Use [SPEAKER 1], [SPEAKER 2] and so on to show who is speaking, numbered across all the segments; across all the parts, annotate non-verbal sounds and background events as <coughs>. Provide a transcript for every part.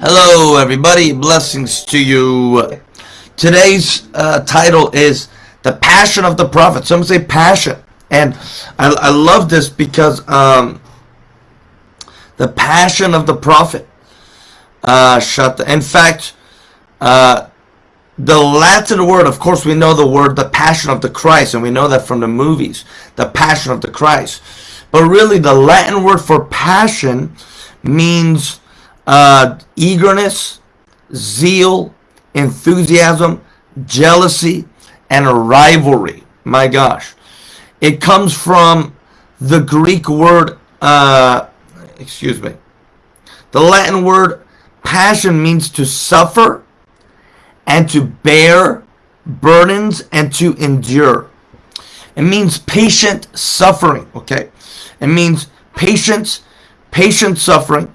[SPEAKER 1] Hello, everybody. Blessings to you. Today's uh, title is The Passion of the Prophet. Some say passion. And I, I love this because um, the passion of the prophet. Uh, shut the, in fact, uh, the Latin word, of course, we know the word, the passion of the Christ, and we know that from the movies, the passion of the Christ. But really, the Latin word for passion means uh, eagerness, zeal, enthusiasm, jealousy, and a rivalry. My gosh. It comes from the Greek word, uh, excuse me. The Latin word passion means to suffer and to bear burdens and to endure. It means patient suffering, okay? It means patience, patient suffering.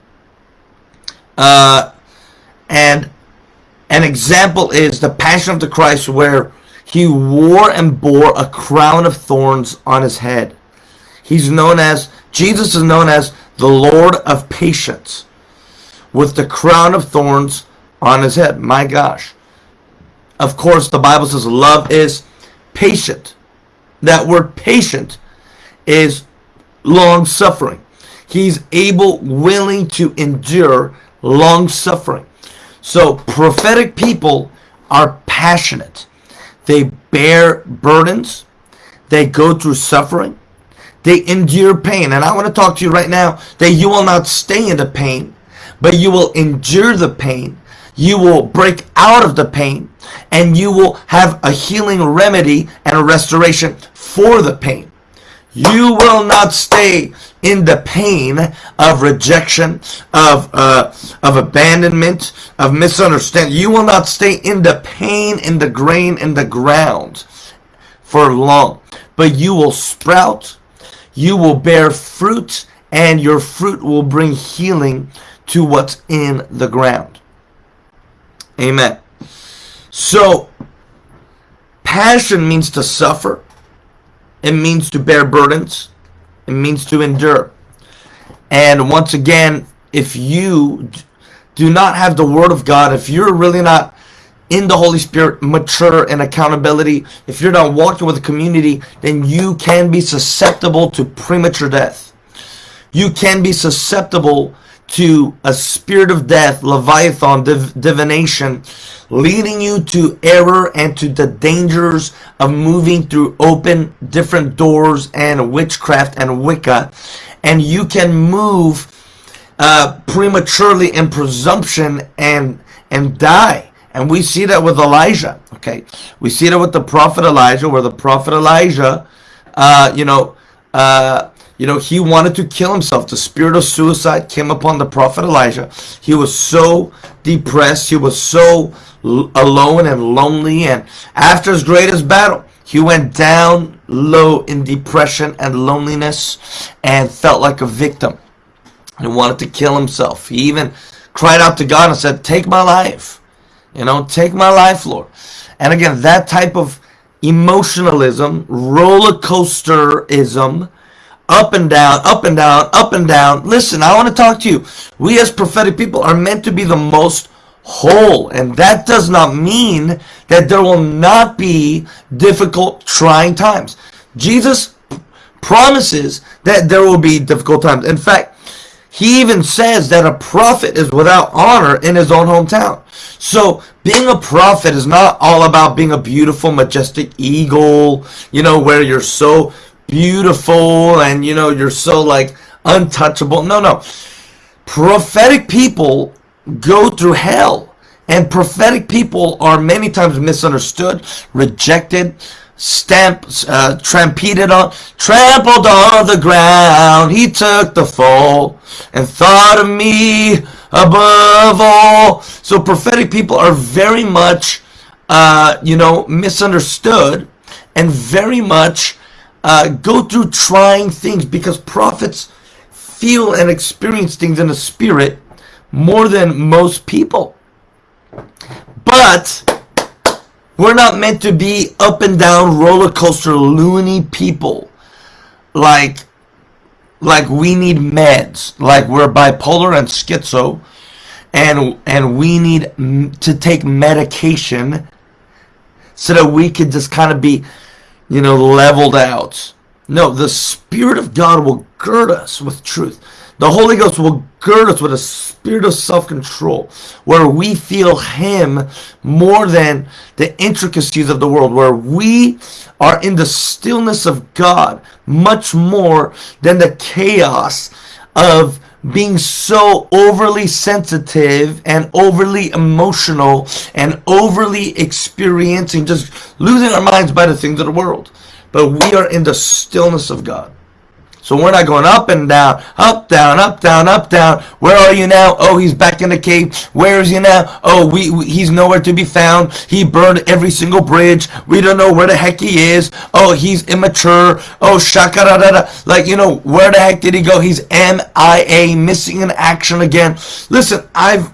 [SPEAKER 1] Uh, and an example is the Passion of the Christ where he wore and bore a crown of thorns on his head. He's known as, Jesus is known as the Lord of patience with the crown of thorns on his head. My gosh. Of course, the Bible says love is patient. That word patient is long suffering. He's able, willing to endure long suffering. So prophetic people are passionate. They bear burdens. They go through suffering. They endure pain. And I want to talk to you right now that you will not stay in the pain, but you will endure the pain you will break out of the pain and you will have a healing remedy and a restoration for the pain. You will not stay in the pain of rejection, of uh, of abandonment, of misunderstanding. You will not stay in the pain, in the grain, in the ground for long. But you will sprout, you will bear fruit, and your fruit will bring healing to what's in the ground. Amen. So, passion means to suffer. It means to bear burdens. It means to endure. And once again, if you do not have the Word of God, if you're really not in the Holy Spirit, mature in accountability, if you're not walking with the community, then you can be susceptible to premature death. You can be susceptible to a spirit of death, Leviathan, div divination, leading you to error and to the dangers of moving through open different doors and witchcraft and Wicca. And you can move uh, prematurely in presumption and and die. And we see that with Elijah. Okay, we see that with the prophet Elijah, where the prophet Elijah, uh, you know, uh, you know, he wanted to kill himself. The spirit of suicide came upon the prophet Elijah. He was so depressed. He was so alone and lonely. And after his greatest battle, he went down low in depression and loneliness and felt like a victim. He wanted to kill himself. He even cried out to God and said, Take my life. You know, take my life, Lord. And again, that type of emotionalism, roller coasterism, up and down, up and down, up and down. Listen, I want to talk to you. We as prophetic people are meant to be the most whole. And that does not mean that there will not be difficult, trying times. Jesus promises that there will be difficult times. In fact, he even says that a prophet is without honor in his own hometown. So being a prophet is not all about being a beautiful, majestic eagle, you know, where you're so beautiful and you know you're so like untouchable. No no. Prophetic people go through hell. And prophetic people are many times misunderstood rejected stamped uh, trampled on trampled on the ground. He took the fall and thought of me above all. So prophetic people are very much uh, you know misunderstood and very much uh, go through trying things because prophets feel and experience things in the spirit more than most people. But we're not meant to be up and down roller coaster loony people like like we need meds, like we're bipolar and schizo, and and we need to take medication so that we could just kind of be, you know, leveled out. No, the Spirit of God will gird us with truth. The Holy Ghost will gird us with a spirit of self control where we feel Him more than the intricacies of the world, where we are in the stillness of God much more than the chaos of being so overly sensitive and overly emotional and overly experiencing, just losing our minds by the things of the world. But we are in the stillness of God. So we're not going up and down, up, down, up, down, up, down. Where are you now? Oh, he's back in the cave. Where is he now? Oh, we, we, he's nowhere to be found. He burned every single bridge. We don't know where the heck he is. Oh, he's immature. Oh, shakarada. Like, you know, where the heck did he go? He's MIA, missing in action again. Listen, I've,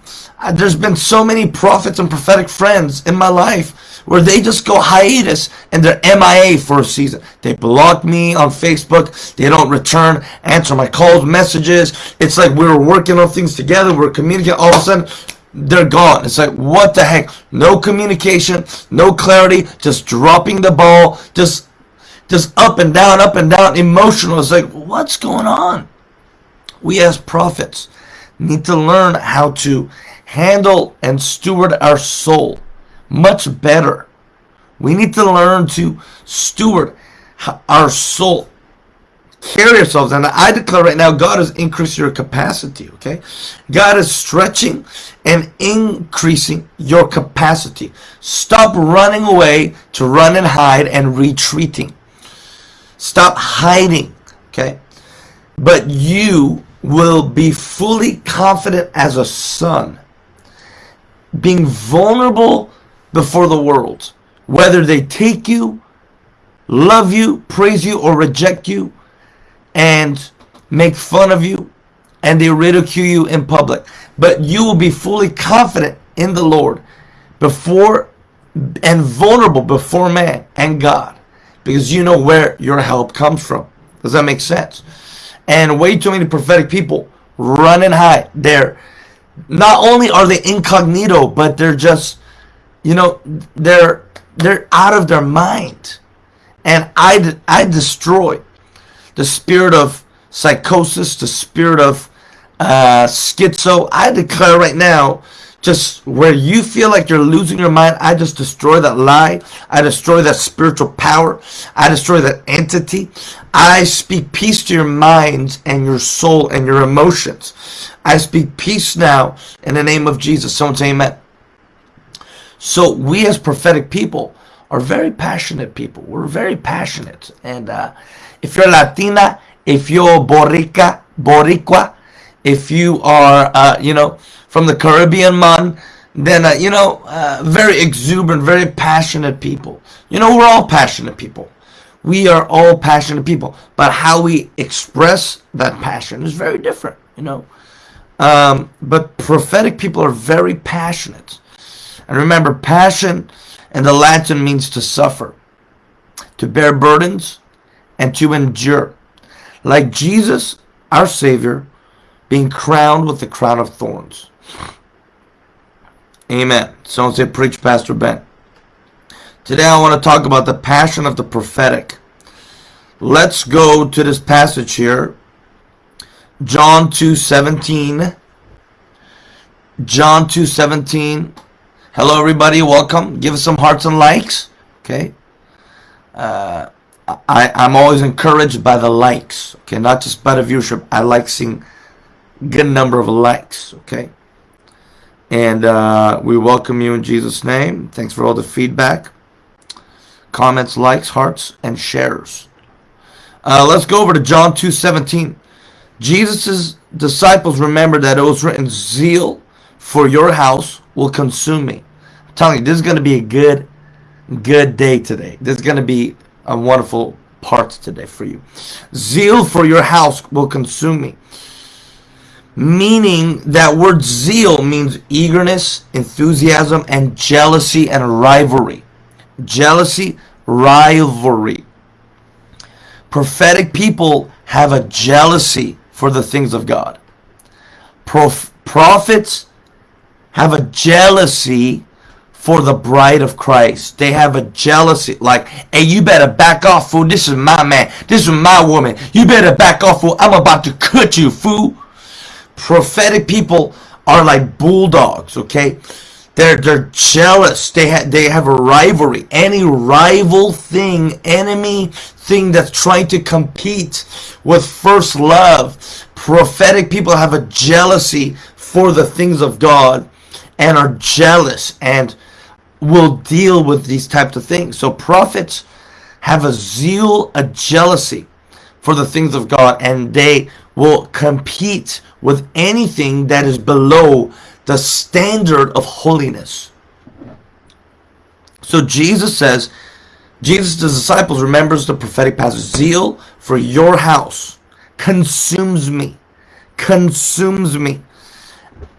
[SPEAKER 1] there's been so many prophets and prophetic friends in my life where they just go hiatus and they're MIA for a season. They block me on Facebook. They don't return, answer my calls, messages. It's like we are working on things together. We're communicating. All of a sudden, they're gone. It's like, what the heck? No communication, no clarity, just dropping the ball, just just up and down, up and down, emotional. It's like, what's going on? We as prophets need to learn how to handle and steward our soul much better. We need to learn to steward our soul. Carry ourselves. And I declare right now, God has increased your capacity, okay? God is stretching and increasing your capacity. Stop running away to run and hide and retreating. Stop hiding, okay? But you will be fully confident as a son. Being vulnerable before the world. Whether they take you, love you, praise you, or reject you, and make fun of you, and they ridicule you in public. But you will be fully confident in the Lord before and vulnerable before man and God because you know where your help comes from. Does that make sense? And way too many prophetic people run and hide. They're not only are they incognito, but they're just you know they're they're out of their mind. And i i destroy the spirit of psychosis the spirit of uh, schizo. I declare right now just where you feel like you're losing your mind i just destroy that lie. I destroy that spiritual power. I destroy that entity. I speak peace to your minds and your soul and your emotions. I speak peace now in the name of jesus. Someone say amen so we as prophetic people are very passionate people. We're very passionate. And uh, if you're Latina, if you're Borica, Boricua, if you are, uh, you know, from the Caribbean man, then, uh, you know, uh, very exuberant, very passionate people. You know, we're all passionate people. We are all passionate people. But how we express that passion is very different, you know. Um, but prophetic people are very passionate. And remember, passion in the Latin means to suffer, to bear burdens, and to endure. Like Jesus, our Savior, being crowned with the crown of thorns. Amen. Someone say, Preach, Pastor Ben. Today I want to talk about the passion of the prophetic. Let's go to this passage here. John 2.17. John 2.17 Hello, everybody. Welcome. Give us some hearts and likes. Okay. Uh, I, I'm always encouraged by the likes. Okay, not just by the viewership. I like seeing good number of likes. Okay. And uh, we welcome you in Jesus' name. Thanks for all the feedback, comments, likes, hearts, and shares. Uh, let's go over to John 2.17. Jesus' disciples remembered that it was written, Zeal for your house will consume me telling you, this is going to be a good, good day today. This is going to be a wonderful part today for you. Zeal for your house will consume me. Meaning that word zeal means eagerness, enthusiasm, and jealousy and rivalry. Jealousy, rivalry. Prophetic people have a jealousy for the things of God. Prof- prophets have a jealousy for the bride of Christ. They have a jealousy, like, hey, you better back off, fool. This is my man. This is my woman. You better back off, fool. I'm about to cut you, fool. Prophetic people are like bulldogs, okay? They're they're jealous. They have they have a rivalry. Any rival thing, enemy thing that's trying to compete with first love. Prophetic people have a jealousy for the things of God and are jealous and will deal with these types of things. So prophets have a zeal, a jealousy for the things of God, and they will compete with anything that is below the standard of holiness. So Jesus says, Jesus' disciples remembers the prophetic passage. Zeal for your house consumes me. Consumes me.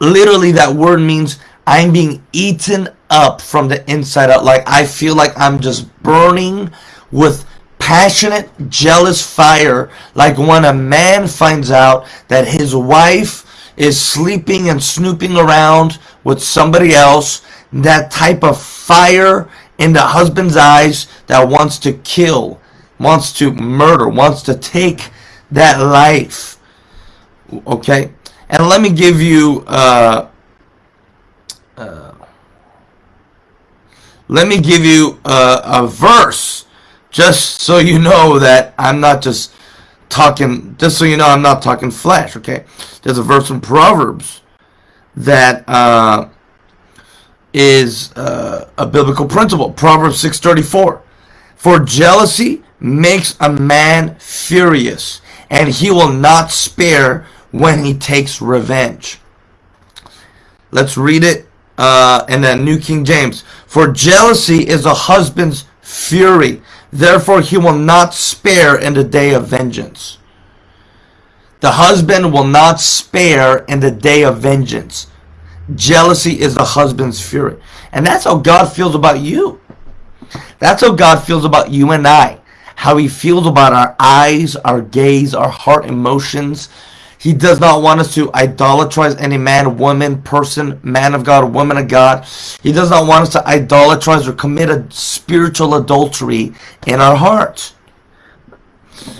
[SPEAKER 1] Literally, that word means I'm being eaten up from the inside out. Like I feel like I'm just burning with passionate, jealous fire. Like when a man finds out that his wife is sleeping and snooping around with somebody else. That type of fire in the husband's eyes that wants to kill, wants to murder, wants to take that life. Okay? And let me give you uh, uh, let me give you a, a verse just so you know that I'm not just talking, just so you know I'm not talking flesh, okay? There's a verse in Proverbs that uh, is uh, a biblical principle. Proverbs 6.34 For jealousy makes a man furious, and he will not spare when he takes revenge. Let's read it uh, in the New King James. For jealousy is a husband's fury. Therefore he will not spare in the day of vengeance. The husband will not spare in the day of vengeance. Jealousy is the husband's fury. And that's how God feels about you. That's how God feels about you and I. How he feels about our eyes, our gaze, our heart emotions, he does not want us to idolatrize any man, woman, person, man of God, woman of God. He does not want us to idolatrize or commit a spiritual adultery in our hearts.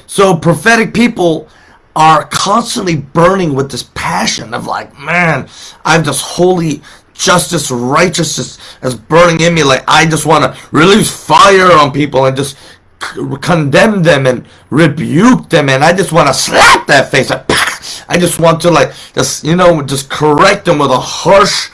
[SPEAKER 1] So prophetic people are constantly burning with this passion of like, man, I'm just holy justice, righteousness is burning in me. Like I just want to release fire on people and just condemn them and rebuke them, and I just want to slap that face. Like, <laughs> I just want to like just you know just correct them with a harsh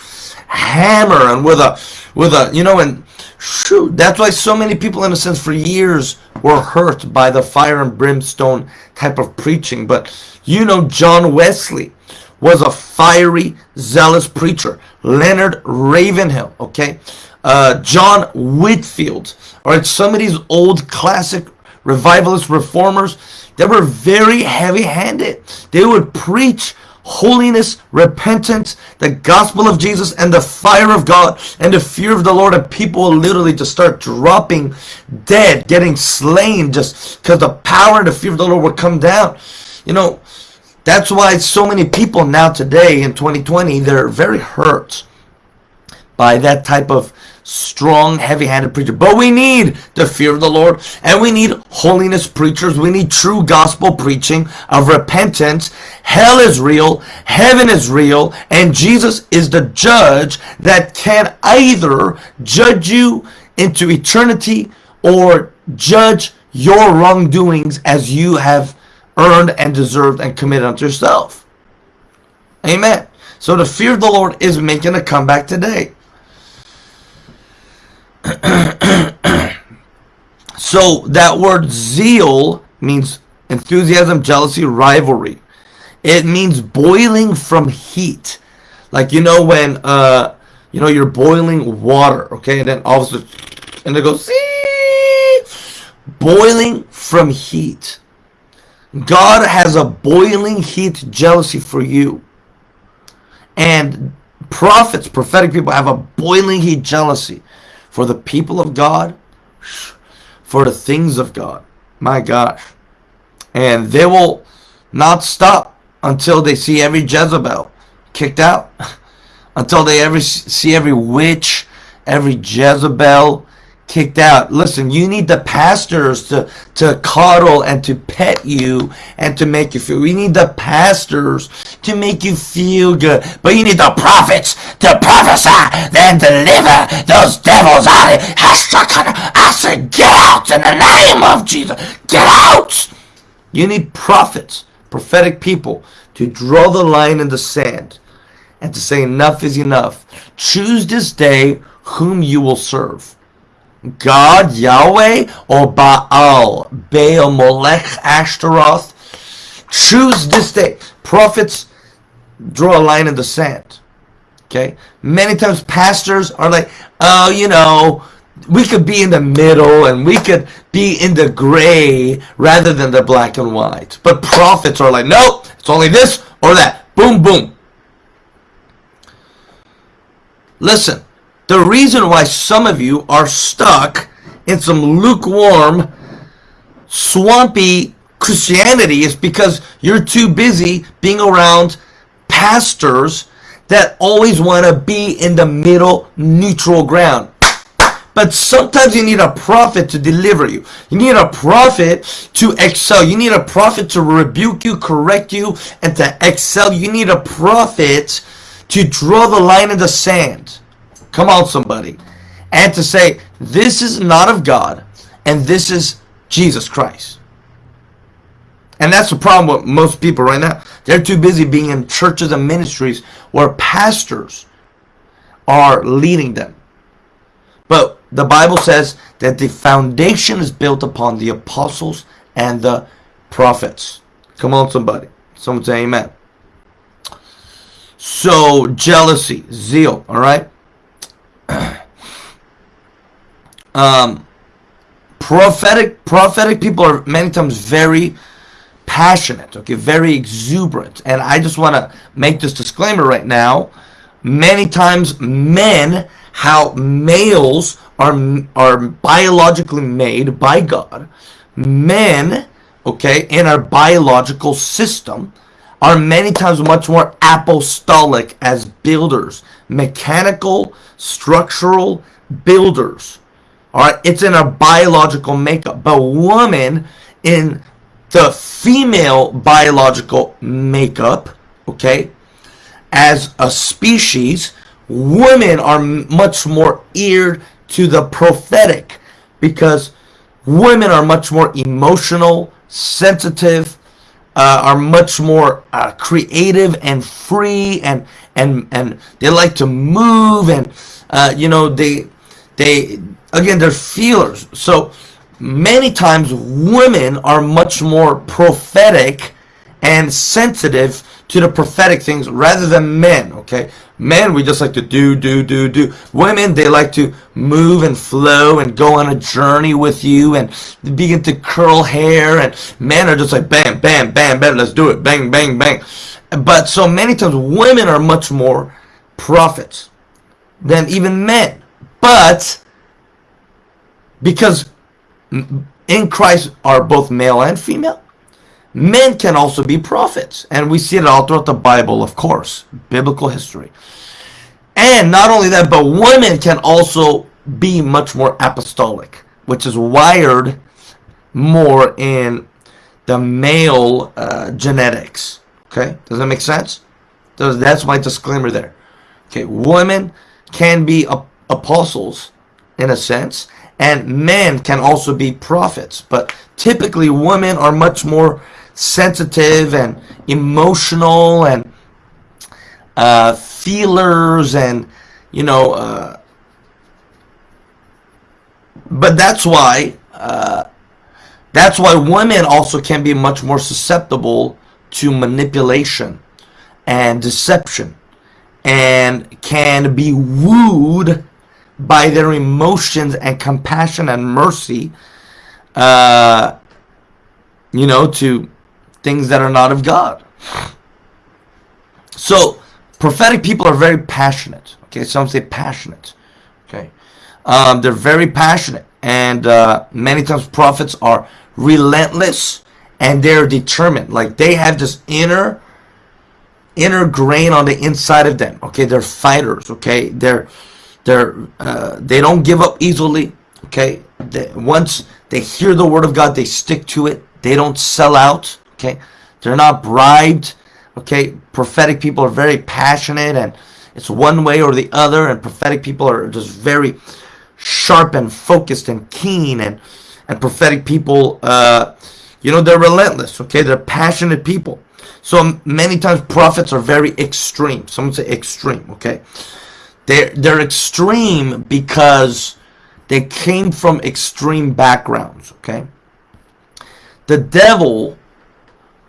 [SPEAKER 1] hammer and with a with a you know and shoot that's why so many people in a sense for years were hurt by the fire and brimstone type of preaching. But you know John Wesley was a fiery zealous preacher. Leonard Ravenhill okay? Uh, John Whitefield all right some of these old classic revivalist reformers they were very heavy handed. They would preach holiness, repentance, the gospel of Jesus, and the fire of God, and the fear of the Lord, and people will literally just start dropping dead, getting slain, just because the power and the fear of the Lord would come down. You know, that's why so many people now today in 2020, they're very hurt by that type of strong, heavy-handed preacher. But we need the fear of the Lord, and we need holiness preachers. We need true gospel preaching of repentance. Hell is real, heaven is real, and Jesus is the judge that can either judge you into eternity or judge your wrongdoings as you have earned and deserved and committed unto yourself. Amen. So the fear of the Lord is making a comeback today. <coughs> so that word zeal means enthusiasm, jealousy, rivalry. It means boiling from heat. Like you know when uh you know you're boiling water, okay, and then all of a sudden and it goes boiling from heat. God has a boiling heat jealousy for you. And prophets, prophetic people have a boiling heat jealousy for the people of God, for the things of God. My gosh. And they will not stop until they see every Jezebel kicked out. <laughs> until they ever see every witch, every Jezebel kicked out. Listen, you need the pastors to, to coddle and to pet you and to make you feel. We need the pastors to make you feel good. But you need the prophets to prophesy, then deliver those devils out. I said, get out in the name of Jesus. Get out. You need prophets, prophetic people to draw the line in the sand and to say enough is enough. Choose this day whom you will serve God, Yahweh, or Baal, Baal, Molech, Ashtaroth. Choose this day. Prophets draw a line in the sand. Okay? Many times pastors are like, oh, you know, we could be in the middle and we could be in the gray rather than the black and white. But prophets are like, no, it's only this or that. Boom, boom. Listen, the reason why some of you are stuck in some lukewarm, swampy Christianity is because you're too busy being around pastors that always want to be in the middle neutral ground. But sometimes you need a prophet to deliver you. You need a prophet to excel. You need a prophet to rebuke you, correct you, and to excel. You need a prophet to draw the line in the sand. Come on, somebody. And to say, this is not of God, and this is Jesus Christ. And that's the problem with most people right now. They're too busy being in churches and ministries where pastors are leading them. But the Bible says that the foundation is built upon the apostles and the prophets. Come on, somebody. Someone say amen. So, jealousy, zeal, all right? <clears throat> um, prophetic prophetic people are many times very passionate, okay, very exuberant. And I just want to make this disclaimer right now. Many times men, how males are, are biologically made by God, men, okay, in our biological system, are many times much more apostolic as builders, mechanical, structural builders. All right, it's in our biological makeup. But woman in the female biological makeup, okay, as a species, women are much more eared to the prophetic because women are much more emotional, sensitive, uh, are much more uh, creative and free and and and they like to move and uh, you know they they again they're feelers. So many times women are much more prophetic and sensitive to the prophetic things rather than men okay? Men we just like to do do do do. Women they like to move and flow and go on a journey with you and begin to curl hair and men are just like bam bam bam bam let's do it. Bang bang bang but so many times women are much more prophets than even men but because in Christ are both male and female Men can also be prophets. And we see it all throughout the Bible, of course. Biblical history. And not only that, but women can also be much more apostolic, which is wired more in the male uh, genetics. Okay? Does that make sense? Does, that's my disclaimer there. Okay, women can be apostles in a sense, and men can also be prophets. But typically, women are much more sensitive and emotional and uh, feelers and you know uh, but that's why uh, that's why women also can be much more susceptible to manipulation and deception and can be wooed by their emotions and compassion and mercy uh, you know to things that are not of God. So, prophetic people are very passionate. Okay, some say passionate. Okay, um, they're very passionate, and uh, many times prophets are relentless and they're determined. Like they have this inner inner grain on the inside of them. Okay, they're fighters. Okay, they're they're uh, they don't give up easily. Okay, they, once they hear the word of God, they stick to it. They don't sell out. Okay, they're not bribed. Okay, prophetic people are very passionate and it's one way or the other, and prophetic people are just very sharp and focused and keen and and prophetic people uh, you know they're relentless okay? They're passionate people. So many times prophets are very extreme. Someone say extreme okay? They're they're extreme because they came from extreme backgrounds okay? The devil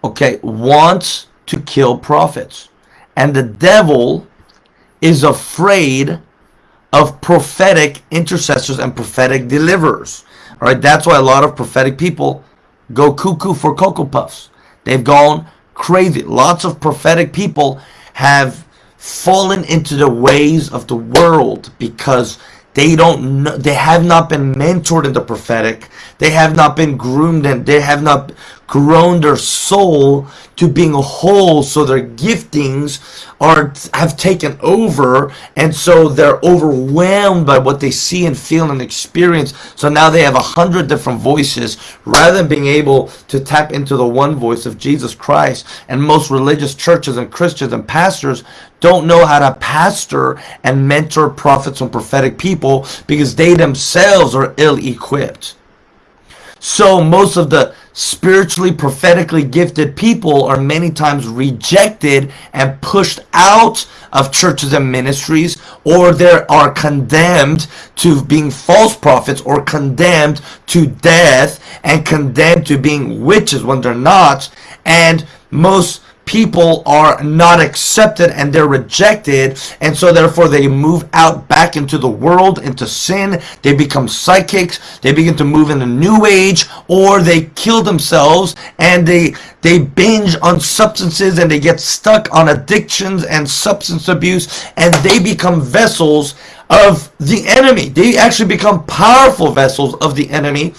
[SPEAKER 1] okay wants to kill prophets. And the devil is afraid of prophetic intercessors and prophetic deliverers. All right, that's why a lot of prophetic people go cuckoo for Cocoa Puffs. They've gone crazy. Lots of prophetic people have fallen into the ways of the world because they don't know, they have not been mentored in the prophetic. They have not been groomed and they have not grown their soul to being a whole so their giftings are have taken over and so they're overwhelmed by what they see and feel and experience. So now they have a hundred different voices rather than being able to tap into the one voice of Jesus Christ. And most religious churches and Christians and pastors don't know how to pastor and mentor prophets and prophetic people because they themselves are ill-equipped so most of the spiritually, prophetically gifted people are many times rejected and pushed out of churches and ministries, or they are condemned to being false prophets, or condemned to death, and condemned to being witches when they're not. And most people are not accepted and they're rejected and so therefore they move out back into the world into sin. They become psychics. They begin to move in the new age or they kill themselves and they they binge on substances and they get stuck on addictions and substance abuse and they become vessels of the enemy. They actually become powerful vessels of the enemy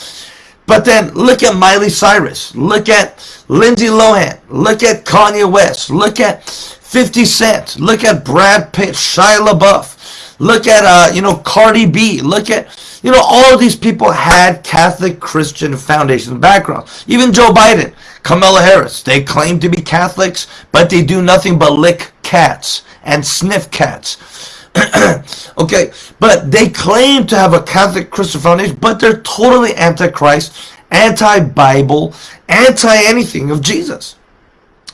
[SPEAKER 1] but then look at Miley Cyrus. Look at Lindsay Lohan. Look at Kanye West. Look at 50 Cent. Look at Brad Pitt, Shia LaBeouf. Look at, uh, you know, Cardi B. Look at, you know, all of these people had Catholic Christian foundation backgrounds. Even Joe Biden, Kamala Harris. They claim to be Catholics, but they do nothing but lick cats and sniff cats. <clears throat> okay, but they claim to have a Catholic Christian foundation, but they're totally anti-Christ, anti-Bible, anti-anything of Jesus.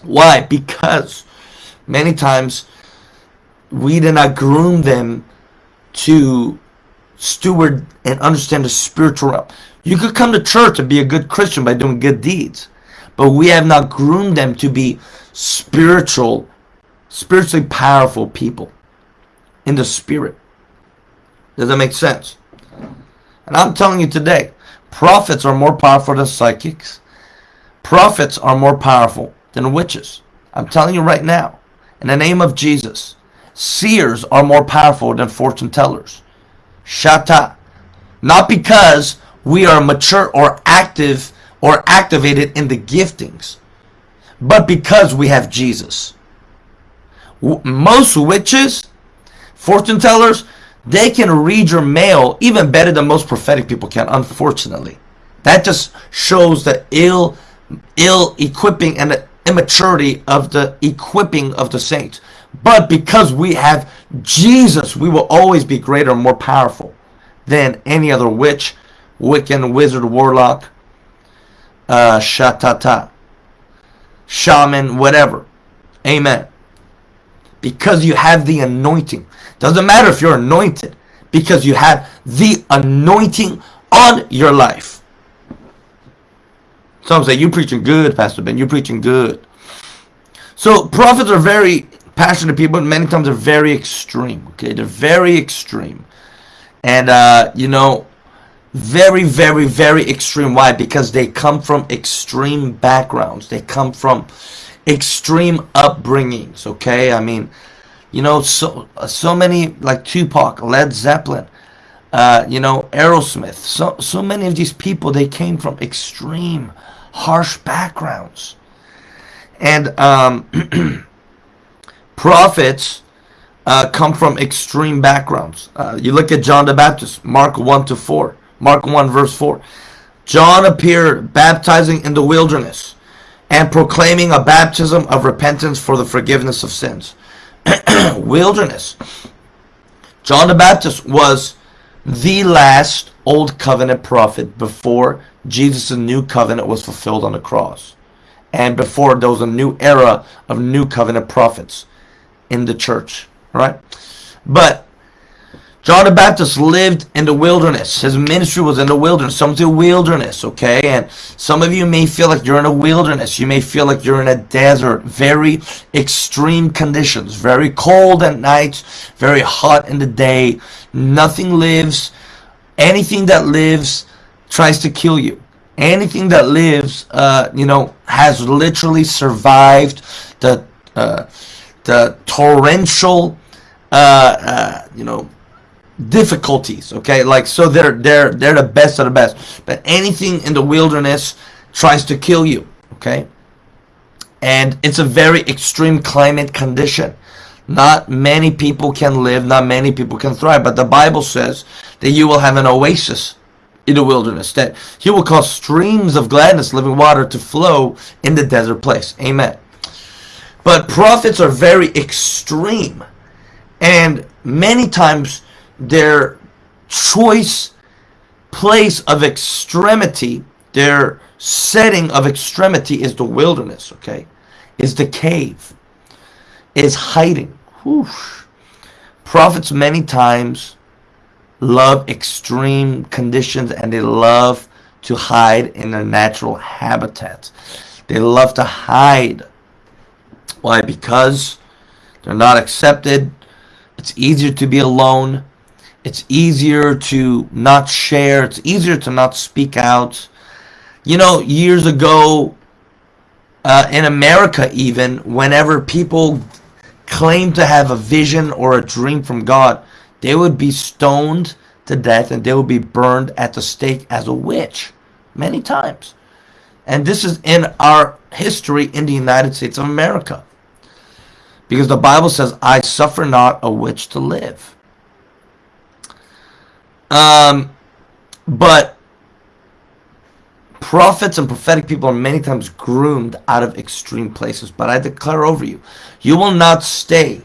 [SPEAKER 1] Why? Because many times we did not groom them to steward and understand the spiritual realm. You could come to church and be a good Christian by doing good deeds, but we have not groomed them to be spiritual, spiritually powerful people in the spirit. Does that make sense? And I'm telling you today, prophets are more powerful than psychics. Prophets are more powerful than witches. I'm telling you right now, in the name of Jesus, seers are more powerful than fortune tellers. Shata. Not because we are mature or active or activated in the giftings, but because we have Jesus. Most witches Fortune tellers, they can read your mail even better than most prophetic people can, unfortunately. That just shows the ill, ill equipping and the immaturity of the equipping of the saints. But because we have Jesus, we will always be greater and more powerful than any other witch, Wiccan, wizard, warlock, uh, shatata, shaman, whatever. Amen. Because you have the anointing. Doesn't matter if you're anointed because you have the anointing on your life. Some say, you preaching good, Pastor Ben. You're preaching good. So prophets are very passionate people, and many times they're very extreme. Okay, they're very extreme. And, uh, you know, very, very, very extreme. Why? Because they come from extreme backgrounds. They come from extreme upbringings. Okay, I mean, you know, so so many like Tupac, Led Zeppelin, uh, you know, Aerosmith. So so many of these people they came from extreme harsh backgrounds. And um, <clears throat> prophets uh, come from extreme backgrounds. Uh, you look at John the Baptist, Mark 1 to 4. Mark 1 verse 4. John appeared baptizing in the wilderness and proclaiming a baptism of repentance for the forgiveness of sins. <clears throat> wilderness. John the Baptist was the last old covenant prophet before Jesus' new covenant was fulfilled on the cross. And before there was a new era of new covenant prophets in the church. Right? But John the Baptist lived in the wilderness. His ministry was in the wilderness. Some say wilderness, okay? And some of you may feel like you're in a wilderness. You may feel like you're in a desert. Very extreme conditions. Very cold at night. Very hot in the day. Nothing lives. Anything that lives tries to kill you. Anything that lives, uh, you know, has literally survived the, uh, the torrential, uh, uh you know, difficulties okay? Like so they're they're they're the best of the best. But anything in the wilderness tries to kill you okay? And it's a very extreme climate condition. Not many people can live not many people can thrive. But the bible says that you will have an oasis in the wilderness that he will cause streams of gladness living water to flow in the desert place. Amen. But prophets are very extreme. And many times their choice place of extremity, their setting of extremity is the wilderness, okay? Is the cave, is hiding. Whoosh. Prophets many times love extreme conditions and they love to hide in their natural habitat. They love to hide. Why? Because they're not accepted. It's easier to be alone. It's easier to not share. It's easier to not speak out. You know, years ago, uh, in America even, whenever people claim to have a vision or a dream from God, they would be stoned to death and they would be burned at the stake as a witch many times. And this is in our history in the United States of America. Because the Bible says, I suffer not a witch to live. Um, but prophets and prophetic people are many times groomed out of extreme places. But I declare over you, you will not stay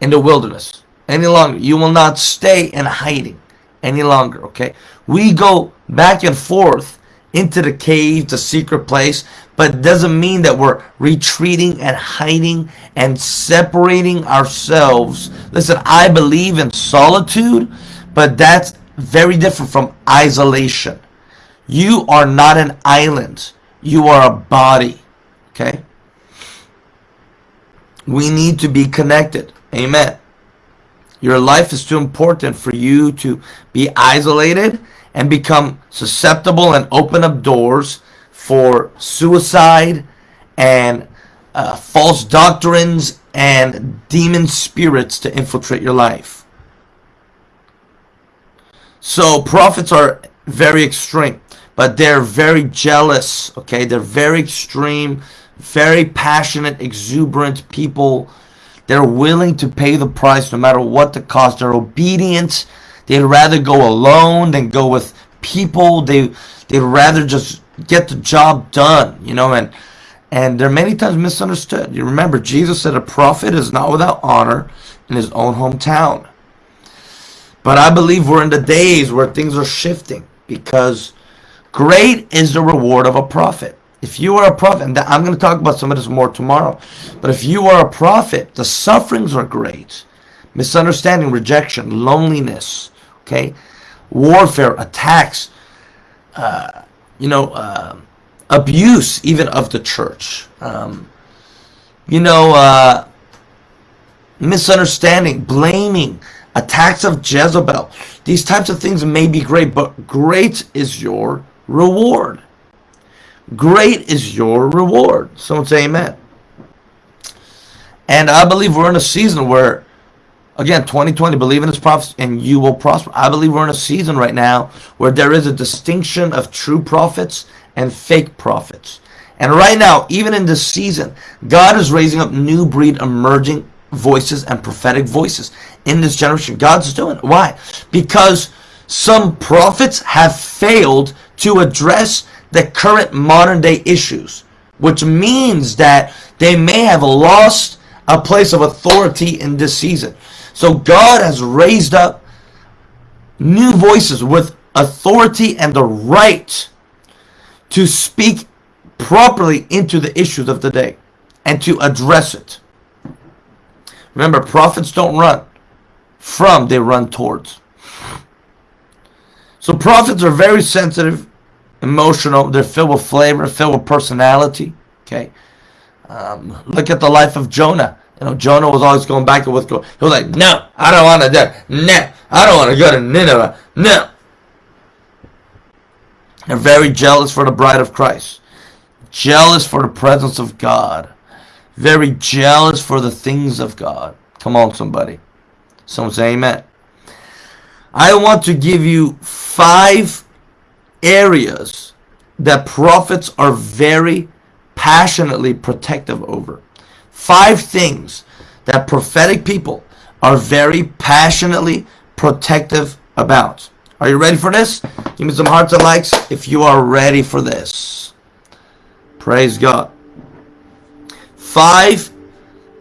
[SPEAKER 1] in the wilderness any longer. You will not stay in hiding any longer, okay? We go back and forth into the cave, the secret place, but it doesn't mean that we're retreating and hiding and separating ourselves. Listen, I believe in solitude, but that's very different from isolation. You are not an island. You are a body. Okay? We need to be connected. Amen. Your life is too important for you to be isolated and become susceptible and open up doors for suicide and uh, false doctrines and demon spirits to infiltrate your life. So prophets are very extreme, but they're very jealous, okay? They're very extreme, very passionate, exuberant people. They're willing to pay the price no matter what the cost. They're obedient. They'd rather go alone than go with people. They they'd rather just get the job done, you know, and and they're many times misunderstood. You remember Jesus said a prophet is not without honor in his own hometown. But I believe we're in the days where things are shifting because great is the reward of a prophet. If you are a prophet, and I'm going to talk about some of this more tomorrow, but if you are a prophet, the sufferings are great. Misunderstanding, rejection, loneliness, okay, warfare, attacks, uh, you know, uh, abuse even of the church. Um, you know, uh, misunderstanding, blaming, attacks of Jezebel. These types of things may be great, but great is your reward. Great is your reward. Someone say amen. And I believe we're in a season where, again, 2020, believe in his prophets and you will prosper. I believe we're in a season right now where there is a distinction of true prophets and fake prophets. And right now, even in this season, God is raising up new breed emerging voices and prophetic voices in this generation. God's doing it. Why? Because some prophets have failed to address the current modern day issues, which means that they may have lost a place of authority in this season. So God has raised up new voices with authority and the right to speak properly into the issues of the day and to address it. Remember, prophets don't run from, they run towards. So prophets are very sensitive, emotional, they're filled with flavor, filled with personality. Okay. Um, look at the life of Jonah. You know, Jonah was always going back and forth. He was like, no, I don't want to do No, I don't want to go to Nineveh. No. They're very jealous for the bride of Christ. Jealous for the presence of God. Very jealous for the things of God. Come on, somebody. Someone say amen. I want to give you five areas that prophets are very passionately protective over. Five things that prophetic people are very passionately protective about. Are you ready for this? Give me some hearts and likes if you are ready for this. Praise God. Five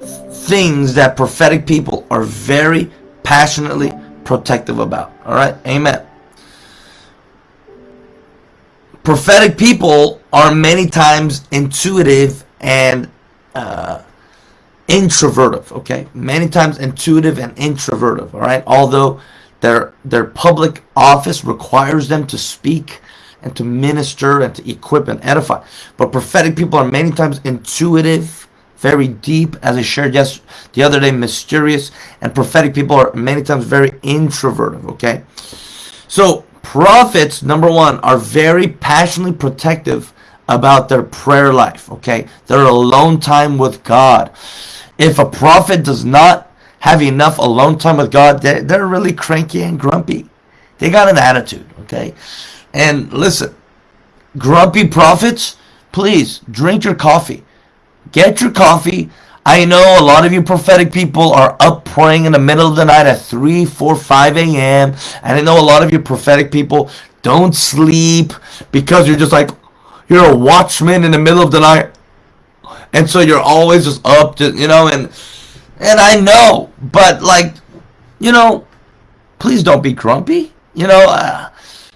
[SPEAKER 1] things that prophetic people are very passionately protective about. All right? Amen. Prophetic people are many times intuitive and uh, introvertive. Okay? Many times intuitive and introvertive. All right? Although their, their public office requires them to speak and to minister and to equip and edify. But prophetic people are many times intuitive, very deep, as I shared yes the other day, mysterious, and prophetic people are many times very introverted. Okay, so prophets, number one, are very passionately protective about their prayer life. Okay, their alone time with God. If a prophet does not have enough alone time with God, they're, they're really cranky and grumpy. They got an attitude, okay? And listen, grumpy prophets, please drink your coffee. Get your coffee. I know a lot of you prophetic people are up praying in the middle of the night at 3, 4, 5 a.m. And I know a lot of you prophetic people don't sleep because you're just like, you're a watchman in the middle of the night. And so you're always just up to, you know, and and I know, but like, you know, please don't be grumpy. You know, uh,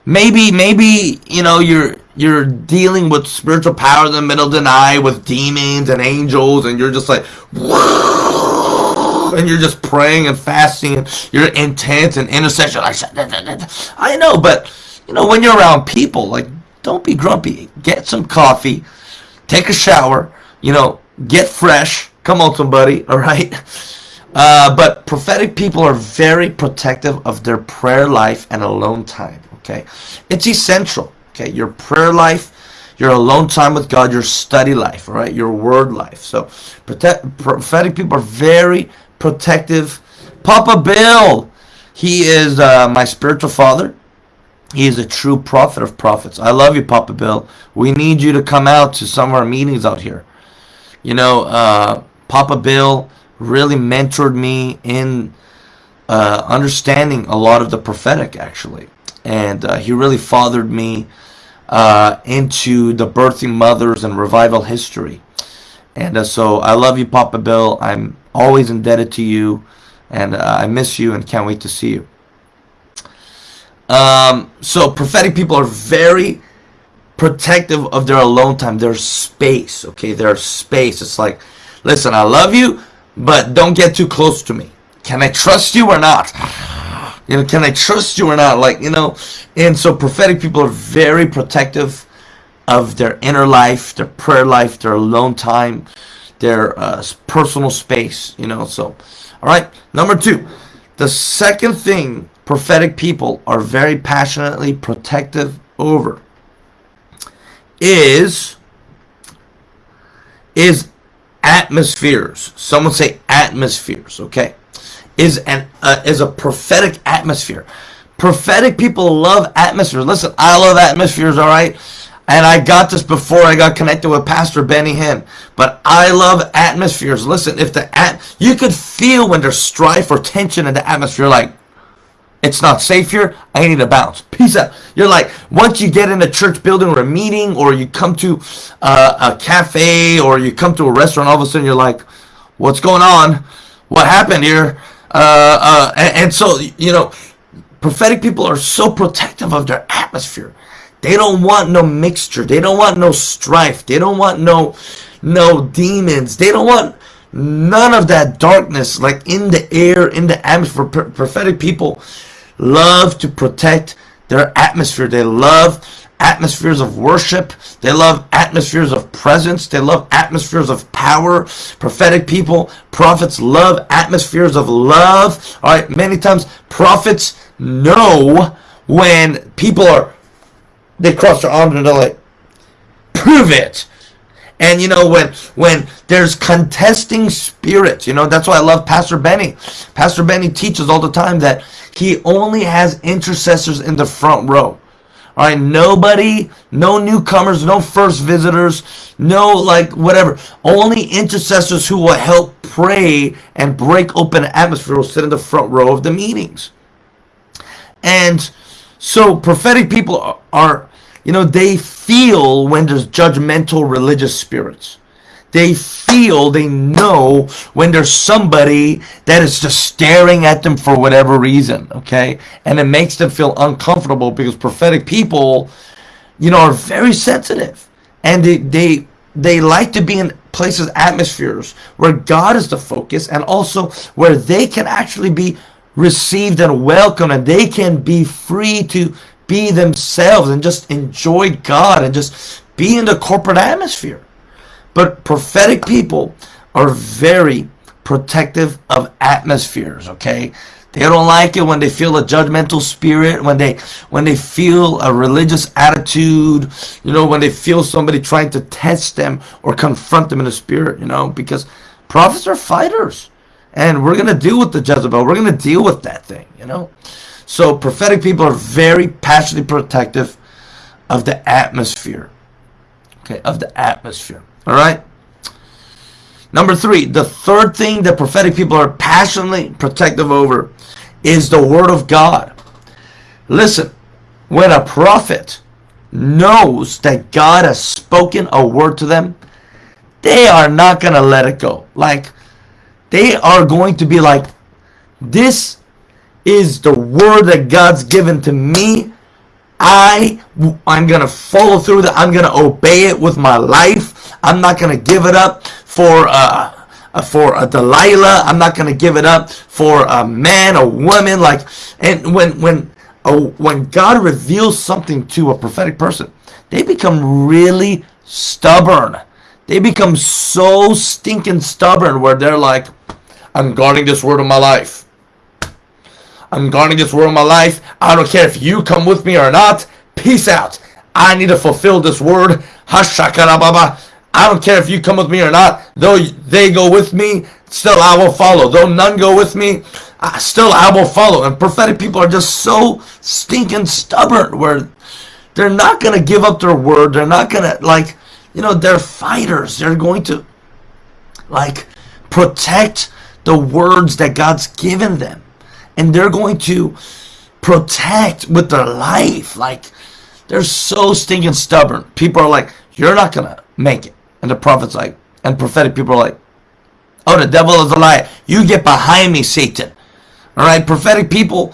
[SPEAKER 1] maybe maybe you know you're you're dealing with spiritual power in the middle of the night with demons and angels, and you're just like, and you're just praying and fasting, and you're intense and intercession. I said, I know, but you know when you're around people, like, don't be grumpy. Get some coffee, take a shower. You know, get fresh Come on, somebody. <laughs> All right. Uh, but prophetic people are very protective of their prayer life and alone time. Okay, it's essential. Okay, your prayer life, your alone time with God, your study life, all right, your word life. So, protect, prophetic people are very protective. Papa Bill, he is uh, my spiritual father. He is a true prophet of prophets. I love you, Papa Bill. We need you to come out to some of our meetings out here. You know, uh, Papa Bill really mentored me in uh, understanding a lot of the prophetic, actually. And uh, he really fathered me uh, into the birthing mothers and revival history. And uh, so I love you, Papa Bill. I'm always indebted to you. And uh, I miss you and can't wait to see you. Um, so prophetic people are very protective of their alone time, their space. Okay, their space. It's like Listen, I love you, but don't get too close to me. Can I trust you or not? You know, can I trust you or not? Like, you know, and so prophetic people are very protective of their inner life, their prayer life, their alone time, their uh, personal space, you know. So, all right, number two, the second thing prophetic people are very passionately protective over is is atmospheres. Someone say atmospheres, okay? Is an uh, is a prophetic atmosphere. Prophetic people love atmospheres. Listen, I love atmospheres, all right? and I got this before I got connected with Pastor Benny Hinn. But I love atmospheres. Listen, if the at you could feel when there's strife or tension in the atmosphere, like it's not safe here. I need to bounce. Peace out. You're like, once you get in a church building or a meeting, or you come to uh, a cafe, or you come to a restaurant, all of a sudden you're like, what's going on? What happened here? Uh, uh, and, and so, you know, prophetic people are so protective of their atmosphere. They don't want no mixture. They don't want no strife. They don't want no no demons. They don't want none of that darkness like in the air, in the atmosphere. prophetic people love to protect their atmosphere. They love atmospheres of worship. They love atmospheres of presence. They love atmospheres of power. Prophetic people, prophets love atmospheres of love. All right, many times prophets know when people are they cross their arms and they're like, prove it. And you know when when there's contesting spirits, you know that's why I love Pastor Benny. Pastor Benny teaches all the time that he only has intercessors in the front row. All right, nobody, no newcomers, no first visitors, no like whatever. Only intercessors who will help pray and break open atmosphere will sit in the front row of the meetings. And so prophetic people are, are you know, they feel when there's judgmental religious spirits. They feel, they know when there's somebody that is just staring at them for whatever reason, okay? And it makes them feel uncomfortable because prophetic people, you know, are very sensitive. And they, they, they like to be in places, atmospheres where God is the focus and also where they can actually be received and welcomed and they can be free to be themselves and just enjoy God and just be in the corporate atmosphere. But prophetic people are very protective of atmospheres, okay? They don't like it when they feel a judgmental spirit, when they when they feel a religious attitude, you know, when they feel somebody trying to test them or confront them in the spirit, you know, because prophets are fighters. And we're going to deal with the Jezebel. We're going to deal with that thing, you know. So prophetic people are very passionately protective of the atmosphere. Okay, of the atmosphere. All right. Number three, the third thing that prophetic people are passionately protective over is the word of God. Listen, when a prophet knows that God has spoken a word to them, they are not going to let it go. Like, they are going to be like, this is the word that God's given to me. I I'm gonna follow through that. I'm gonna obey it with my life. I'm not gonna give it up for uh, uh, for a Delilah. I'm not gonna give it up for a man, a woman. Like and when when when God reveals something to a prophetic person, they become really stubborn. They become so stinking stubborn where they're like, I'm guarding this word of my life. I'm guarding this word of my life. I don't care if you come with me or not. Peace out. I need to fulfill this word. Hashakarababa. I don't care if you come with me or not. Though they go with me, still I will follow. Though none go with me, still I will follow. And prophetic people are just so stinking stubborn where they're not going to give up their word. They're not going to, like, you know, they're fighters. They're going to, like, protect the words that God's given them and they're going to protect with their life. Like, they're so stinking stubborn. People are like, you're not going to make it. And the prophet's like, and prophetic people are like, oh, the devil is a liar. You get behind me, Satan. All right, prophetic people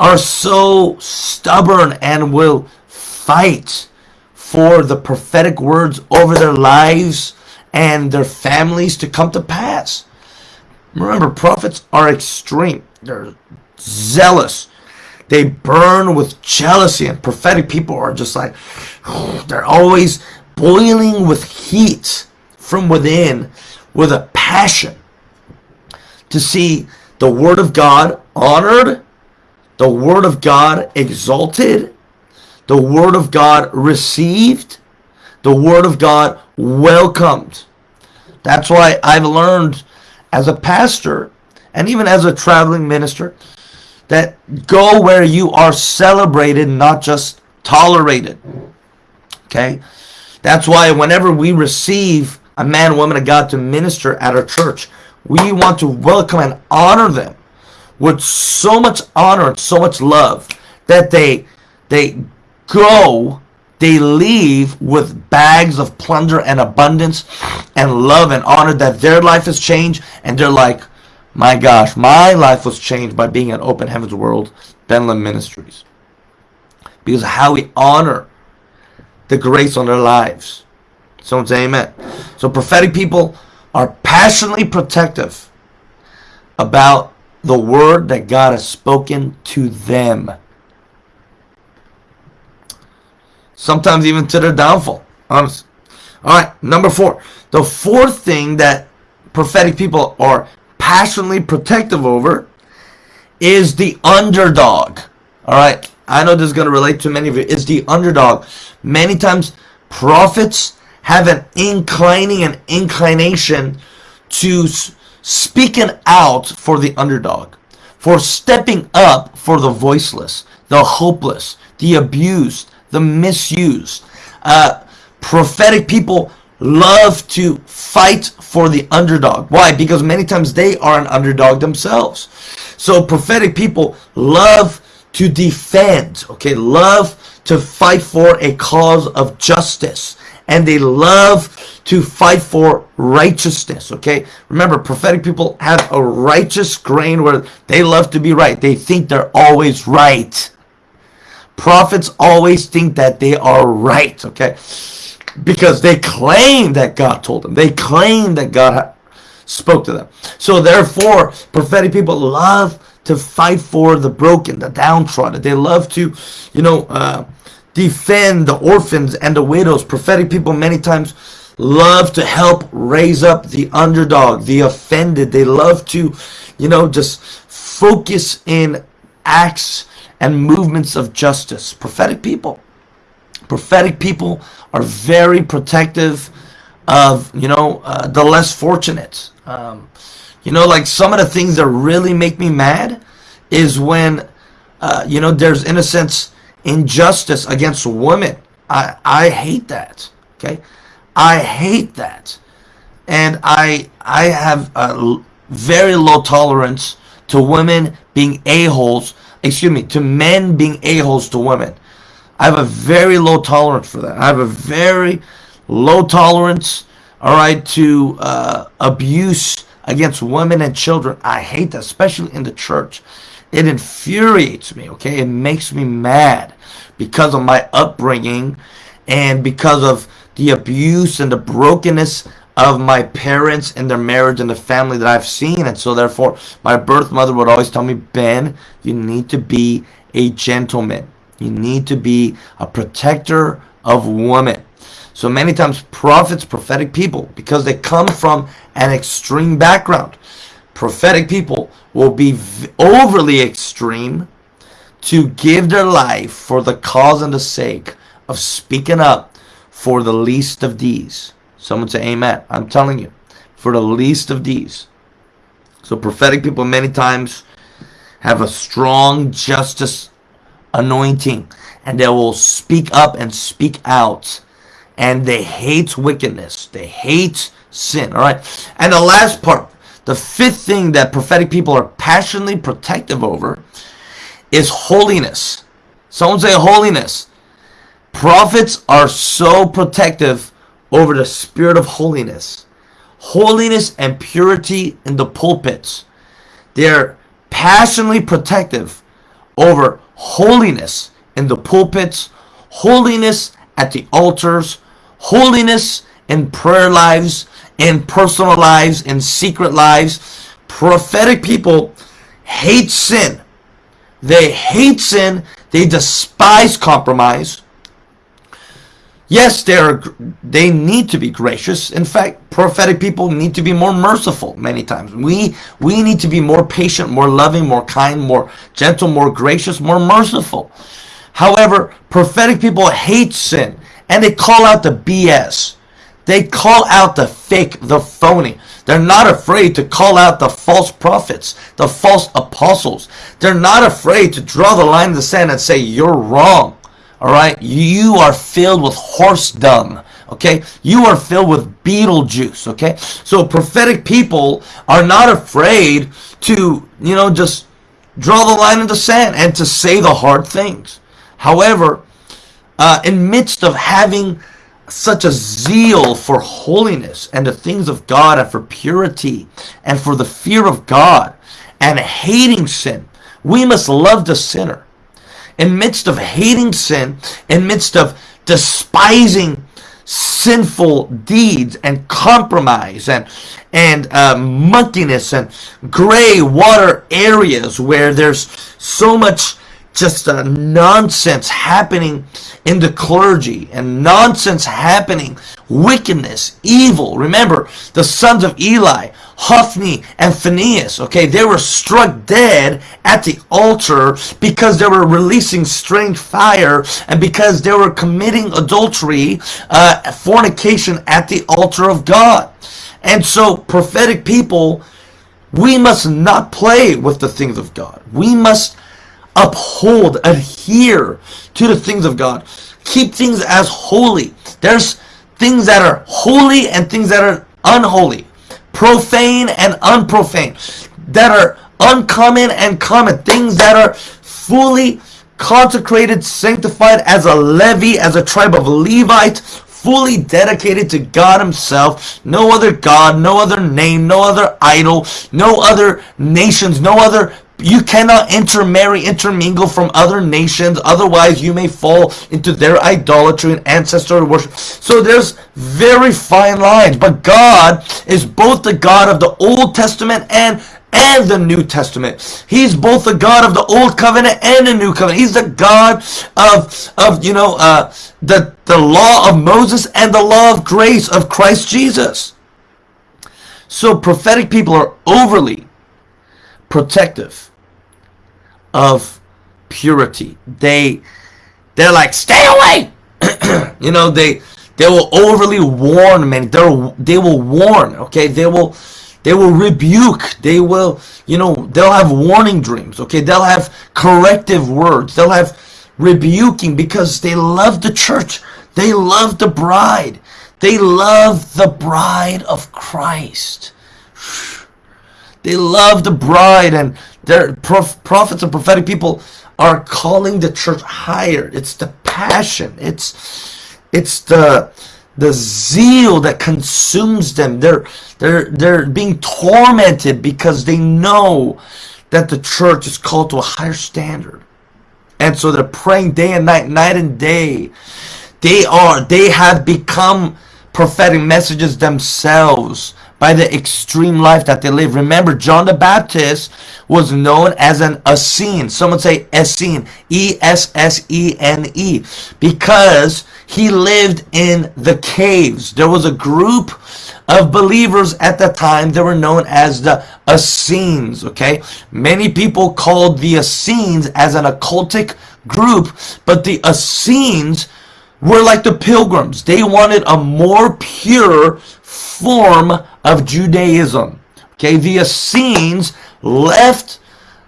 [SPEAKER 1] are so stubborn and will fight for the prophetic words over their lives and their families to come to pass. Remember, prophets are extreme. They're zealous. They burn with jealousy, and prophetic people are just like, <sighs> they're always boiling with heat from within with a passion to see the Word of God honored, the Word of God exalted, the Word of God received, the Word of God welcomed. That's why I've learned as a pastor and even as a traveling minister that go where you are celebrated, not just tolerated. Okay? That's why whenever we receive a man, woman of God to minister at our church, we want to welcome and honor them with so much honor and so much love that they they go they leave with bags of plunder and abundance and love and honor that their life has changed. And they're like my gosh my life was changed by being at open heavens world benlam ministries. Because how we honor the grace on their lives someone say amen so prophetic people are passionately protective about the word that God has spoken to them. Sometimes even to their downfall. Honestly. All right, number four. The fourth thing that prophetic people are passionately protective over is the underdog. All right, I know this is going to relate to many of you. Is the underdog. Many times prophets have an inclining and inclination to speaking out for the underdog, for stepping up for the voiceless, the hopeless, the abused, the misused. Uh, prophetic people love to fight for the underdog. Why? Because many times they are an underdog themselves. So prophetic people love to defend, okay, love to fight for a cause of justice and they love to fight for righteousness. Okay, remember, prophetic people have a righteous grain where they love to be right. They think they're always right. Prophets always think that they are right. Okay, because they claim that God told them. They claim that God spoke to them. So therefore, prophetic people love to fight for the broken, the downtrodden. They love to, you know. Uh, defend the orphans and the widows. Prophetic people many times love to help raise up the underdog, the offended. They love to, you know, just focus in acts and movements of justice. Prophetic people. Prophetic people are very protective of, you know, uh, the less fortunate. Um, you know, like some of the things that really make me mad is when, uh, you know, there's, in a sense, injustice against women. I, I hate that. Okay. I hate that. And I, I have a very low tolerance to women being a-holes, excuse me, to men being a-holes to women. I have a very low tolerance for that. I have a very low tolerance, all right, to uh, abuse against women and children. I hate that, especially in the church. It infuriates me, okay? It makes me mad because of my upbringing and because of the abuse and the brokenness of my parents and their marriage and the family that I've seen. And so therefore, my birth mother would always tell me, Ben, you need to be a gentleman. You need to be a protector of women. So many times prophets, prophetic people, because they come from an extreme background, prophetic people will be overly extreme to give their life for the cause and the sake of speaking up for the least of these. Someone say amen. I'm telling you, for the least of these. So prophetic people many times have a strong justice anointing and they will speak up and speak out and they hate wickedness. They hate sin. All right. And the last part, the fifth thing that prophetic people are passionately protective over is holiness. Someone say holiness. Prophets are so protective over the spirit of holiness. Holiness and purity in the pulpits. They're passionately protective over holiness in the pulpits, holiness at the altars, holiness in prayer lives, in personal lives, in secret lives. Prophetic people hate sin. They hate sin. They despise compromise. Yes, they are. They need to be gracious. In fact, prophetic people need to be more merciful. Many times, we we need to be more patient, more loving, more kind, more gentle, more gracious, more merciful. However, prophetic people hate sin and they call out the BS. They call out the fake, the phony. They're not afraid to call out the false prophets, the false apostles. They're not afraid to draw the line in the sand and say, you're wrong. All right, you are filled with horse dung. Okay, you are filled with beetle juice. Okay, so prophetic people are not afraid to, you know, just draw the line in the sand and to say the hard things. However, uh, in midst of having such a zeal for holiness and the things of God and for purity and for the fear of God and hating sin, we must love the sinner. In midst of hating sin, in midst of despising sinful deeds and compromise and and uh, muckiness and gray water areas where there's so much just uh, nonsense happening in the clergy and nonsense happening wickedness evil remember the sons of eli Hophni and Phinehas, okay, they were struck dead at the altar because they were releasing strange fire and because they were committing adultery, uh, fornication at the altar of God. And so prophetic people, we must not play with the things of God. We must uphold, adhere to the things of God. Keep things as holy. There's things that are holy and things that are unholy profane and unprofane, that are uncommon and common, things that are fully consecrated, sanctified as a levy, as a tribe of Levites, fully dedicated to God himself, no other God, no other name, no other idol, no other nations, no other you cannot intermarry, intermingle from other nations, otherwise you may fall into their idolatry and ancestor worship. So there's very fine lines, but God is both the God of the Old Testament and and the New Testament. He's both the God of the Old Covenant and the New Covenant. He's the God of, of you know, uh, the, the law of Moses and the law of grace of Christ Jesus. So prophetic people are overly protective of purity. They they're like stay away. <clears throat> you know they they will overly warn men. They they will warn. Okay, they will they will rebuke. They will you know they'll have warning dreams. Okay, they'll have corrective words. They'll have rebuking because they love the church. They love the bride. They love the bride of Christ. They love the bride and their prof prophets and prophetic people are calling the church higher. It's the passion. It's it's the the zeal that consumes them. They're they're they're being tormented because they know that the church is called to a higher standard. And so they're praying day and night, night and day. They are they have become prophetic messages themselves by the extreme life that they live. Remember, John the Baptist was known as an Essene. Someone say Essene, E-S-S-E-N-E, because he lived in the caves. There was a group of believers at the time that were known as the Essenes, okay? Many people called the Essenes as an occultic group, but the Essenes were like the pilgrims. They wanted a more pure form of Judaism. Okay, the Essenes left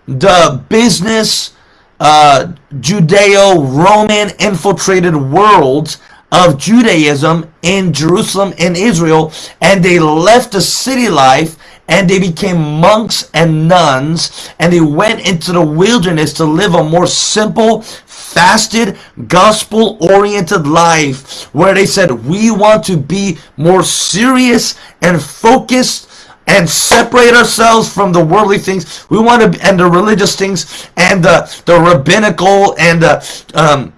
[SPEAKER 1] the business uh, Judeo-Roman infiltrated world of Judaism in Jerusalem and Israel and they left the city life and they became monks and nuns and they went into the wilderness to live a more simple fasted, gospel oriented life where they said, we want to be more serious and focused and separate ourselves from the worldly things. We want to, and the religious things and the, the rabbinical and the, um,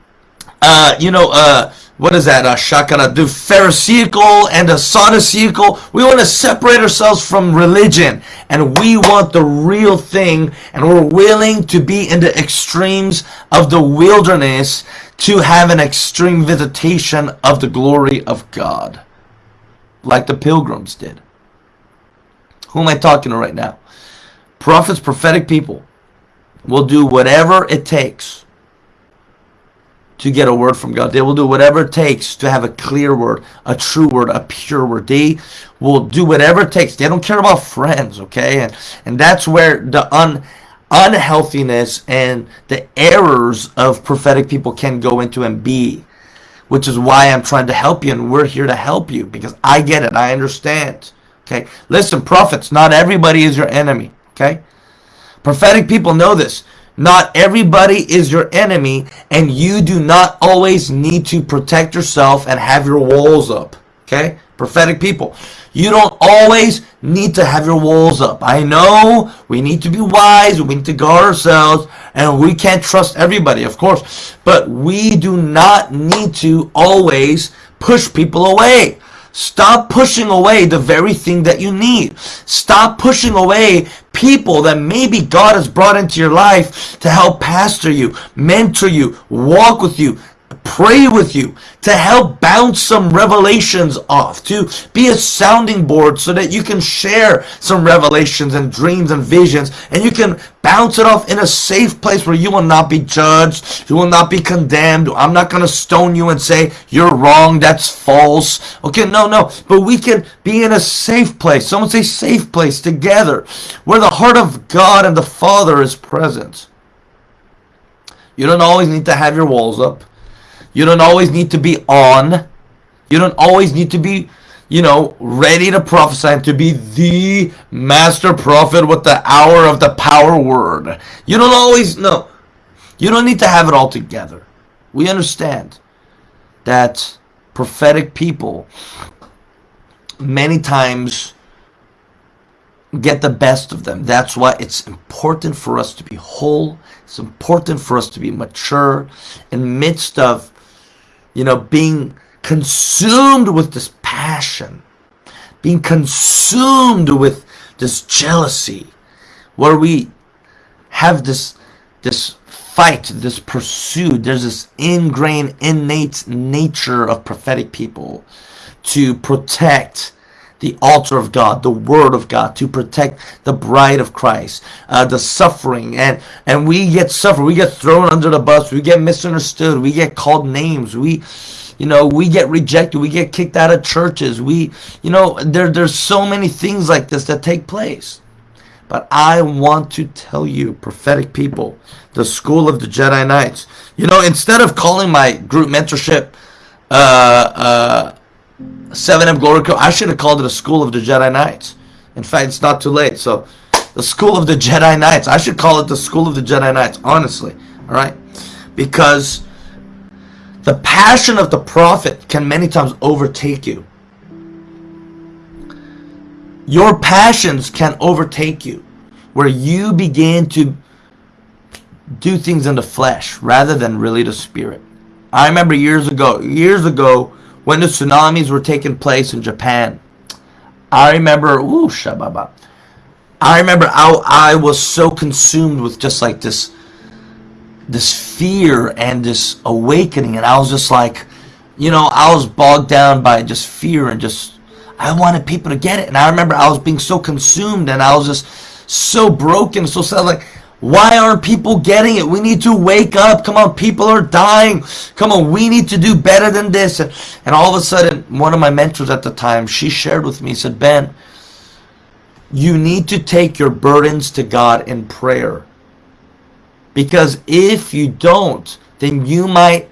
[SPEAKER 1] uh, you know, uh, what is that? Uh, shakara, the Pharisaical and the Sadduceical. We want to separate ourselves from religion and we want the real thing and we're willing to be in the extremes of the wilderness to have an extreme visitation of the glory of God like the pilgrims did. Who am I talking to right now? Prophets, prophetic people will do whatever it takes to get a word from God. They will do whatever it takes to have a clear word, a true word, a pure word. They will do whatever it takes. They don't care about friends, okay? And and that's where the un unhealthiness and the errors of prophetic people can go into and be which is why I'm trying to help you and we're here to help you because I get it. I understand. Okay. Listen, prophets, not everybody is your enemy. Okay. Prophetic people know this. Not everybody is your enemy and you do not always need to protect yourself and have your walls up. Okay. Prophetic people. You don't always need to have your walls up. I know we need to be wise, we need to guard ourselves, and we can't trust everybody, of course. But we do not need to always push people away. Stop pushing away the very thing that you need. Stop pushing away people that maybe God has brought into your life to help pastor you, mentor you, walk with you, pray with you, to help bounce some revelations off, to be a sounding board so that you can share some revelations and dreams and visions, and you can bounce it off in a safe place where you will not be judged, you will not be condemned. I'm not going to stone you and say, you're wrong, that's false. Okay, no, no, but we can be in a safe place. Someone say safe place together, where the heart of God and the Father is present. You don't always need to have your walls up. You don't always need to be on. You don't always need to be, you know, ready to prophesy and to be the master prophet with the hour of the power word. You don't always, no. You don't need to have it all together. We understand that prophetic people many times get the best of them. That's why it's important for us to be whole. It's important for us to be mature in midst of you know, being consumed with this passion, being consumed with this jealousy, where we have this this fight, this pursuit. There's this ingrained, innate nature of prophetic people to protect the altar of God, the Word of God, to protect the bride of Christ, uh, the suffering, and and we get suffered, we get thrown under the bus, we get misunderstood, we get called names, we, you know, we get rejected, we get kicked out of churches, we, you know, there there's so many things like this that take place. But I want to tell you, prophetic people, the school of the Jedi Knights. You know, instead of calling my group mentorship, uh, uh 7M Glory I should have called it a School of the Jedi Knights. In fact, it's not too late. So, the School of the Jedi Knights. I should call it the School of the Jedi Knights, honestly. All right? Because the passion of the prophet can many times overtake you. Your passions can overtake you, where you begin to do things in the flesh rather than really the spirit. I remember years ago, years ago, when the tsunamis were taking place in Japan. I remember, ooh, shababa. I remember I, I was so consumed with just like this, this fear and this awakening, and I was just like, you know, I was bogged down by just fear and just, I wanted people to get it, and I remember I was being so consumed, and I was just so broken, so sad, like, why aren't people getting it? We need to wake up. Come on, people are dying. Come on, we need to do better than this. And, and all of a sudden, one of my mentors at the time, she shared with me, said, Ben, you need to take your burdens to God in prayer. Because if you don't, then you might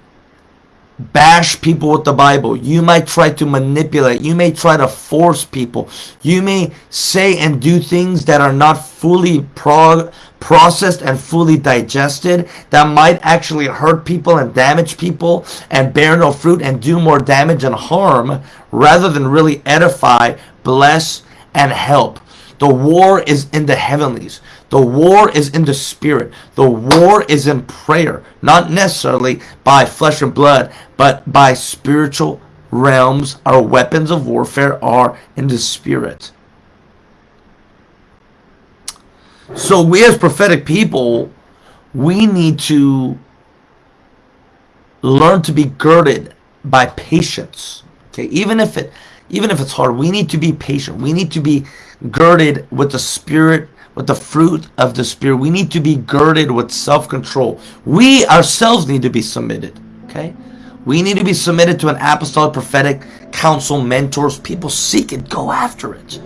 [SPEAKER 1] bash people with the Bible. You might try to manipulate. You may try to force people. You may say and do things that are not fully pro processed and fully digested that might actually hurt people and damage people and bear no fruit and do more damage and harm rather than really edify, bless, and help. The war is in the heavenlies. The war is in the spirit. The war is in prayer. Not necessarily by flesh and blood, but by spiritual realms. Our weapons of warfare are in the spirit. So we as prophetic people, we need to learn to be girded by patience. Okay, even if it even if it's hard, we need to be patient. We need to be girded with the Spirit, with the fruit of the Spirit. We need to be girded with self-control. We ourselves need to be submitted. Okay? We need to be submitted to an apostolic prophetic council, mentors. People seek it, go after it.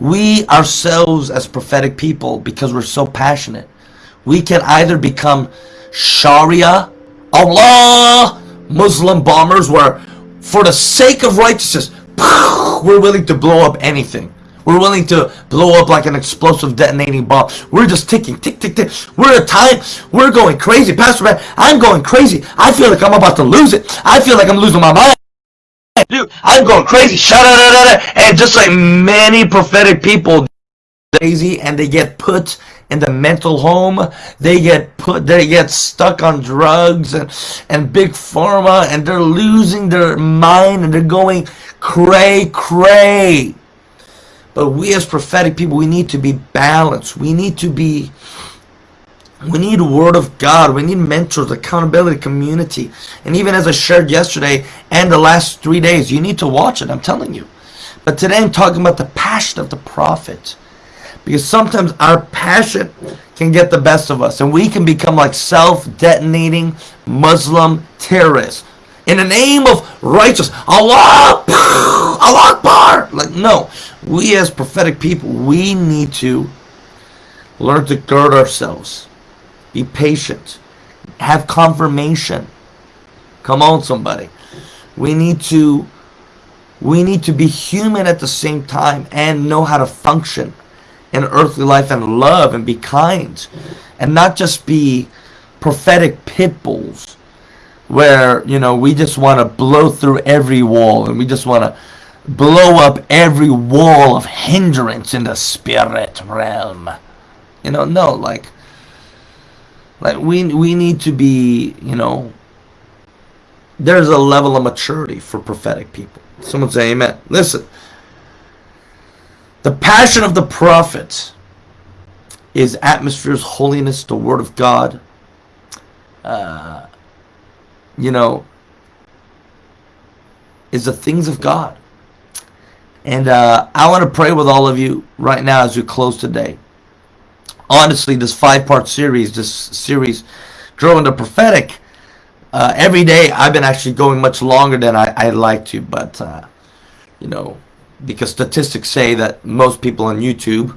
[SPEAKER 1] We ourselves as prophetic people, because we're so passionate, We can either become Sharia, Allah, Muslim bombers, where for the sake of righteousness, <laughs> we're willing to blow up anything. We're willing to blow up like an explosive detonating bomb. We're just ticking, tick, tick, tick. We're at time. We're going crazy. Pastor man, I'm going crazy. I feel like I'm about to lose it. I feel like I'm losing my mind. Dude, I'm going crazy. Shut up. And just like many prophetic people, crazy and they get put in the mental home they get put they get stuck on drugs and and big pharma and they're losing their mind and they're going cray cray but we as prophetic people we need to be balanced we need to be we need word of God. We need mentors, accountability, community. And even as I shared yesterday and the last three days, you need to watch it. I'm telling you. But today I'm talking about the passion of the prophet. Because sometimes our passion can get the best of us and we can become like self-detonating Muslim terrorists. In the name of righteous, Allah, <laughs> Allah Akbar. Like, no. We as prophetic people, we need to learn to gird ourselves. Be patient. Have confirmation. Come on, somebody. We need to we need to be human at the same time and know how to function in earthly life and love and be kind and not just be prophetic pit bulls where you know we just want to blow through every wall and we just want to blow up every wall of hindrance in the spirit realm you know no like like we we need to be you know there's a level of maturity for prophetic people someone say amen listen the passion of the prophet is atmospheres, holiness, the word of God. Uh, you know, is the things of God. And uh, I want to pray with all of you right now as we close today. Honestly, this five-part series, this series, Growing the Prophetic, uh, every day I've been actually going much longer than I, I'd like to, but, uh, you know, because statistics say that most people on YouTube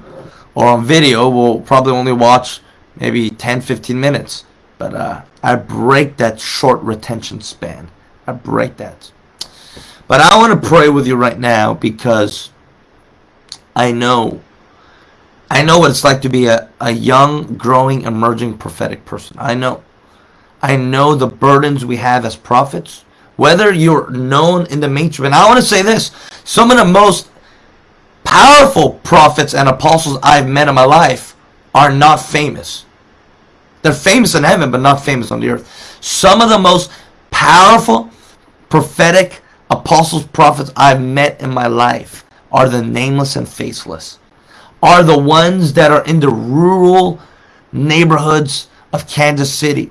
[SPEAKER 1] or on video will probably only watch maybe 10 15 minutes but uh, I break that short retention span. I break that. But I want to pray with you right now because I know I know what it's like to be a, a young growing emerging prophetic person I know I know the burdens we have as prophets whether you're known in the mainstream. And I want to say this, some of the most powerful prophets and apostles I've met in my life are not famous. They're famous in heaven, but not famous on the earth. Some of the most powerful prophetic apostles, prophets I've met in my life are the nameless and faceless. Are the ones that are in the rural neighborhoods of Kansas City.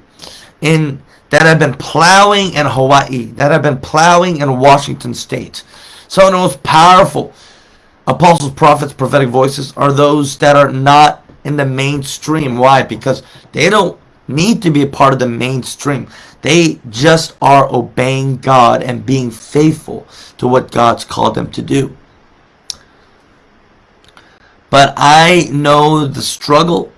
[SPEAKER 1] In that have been plowing in Hawaii, that have been plowing in Washington State. Some of the most powerful apostles, prophets, prophetic voices are those that are not in the mainstream. Why? Because they don't need to be a part of the mainstream. They just are obeying God and being faithful to what God's called them to do. But I know the struggle.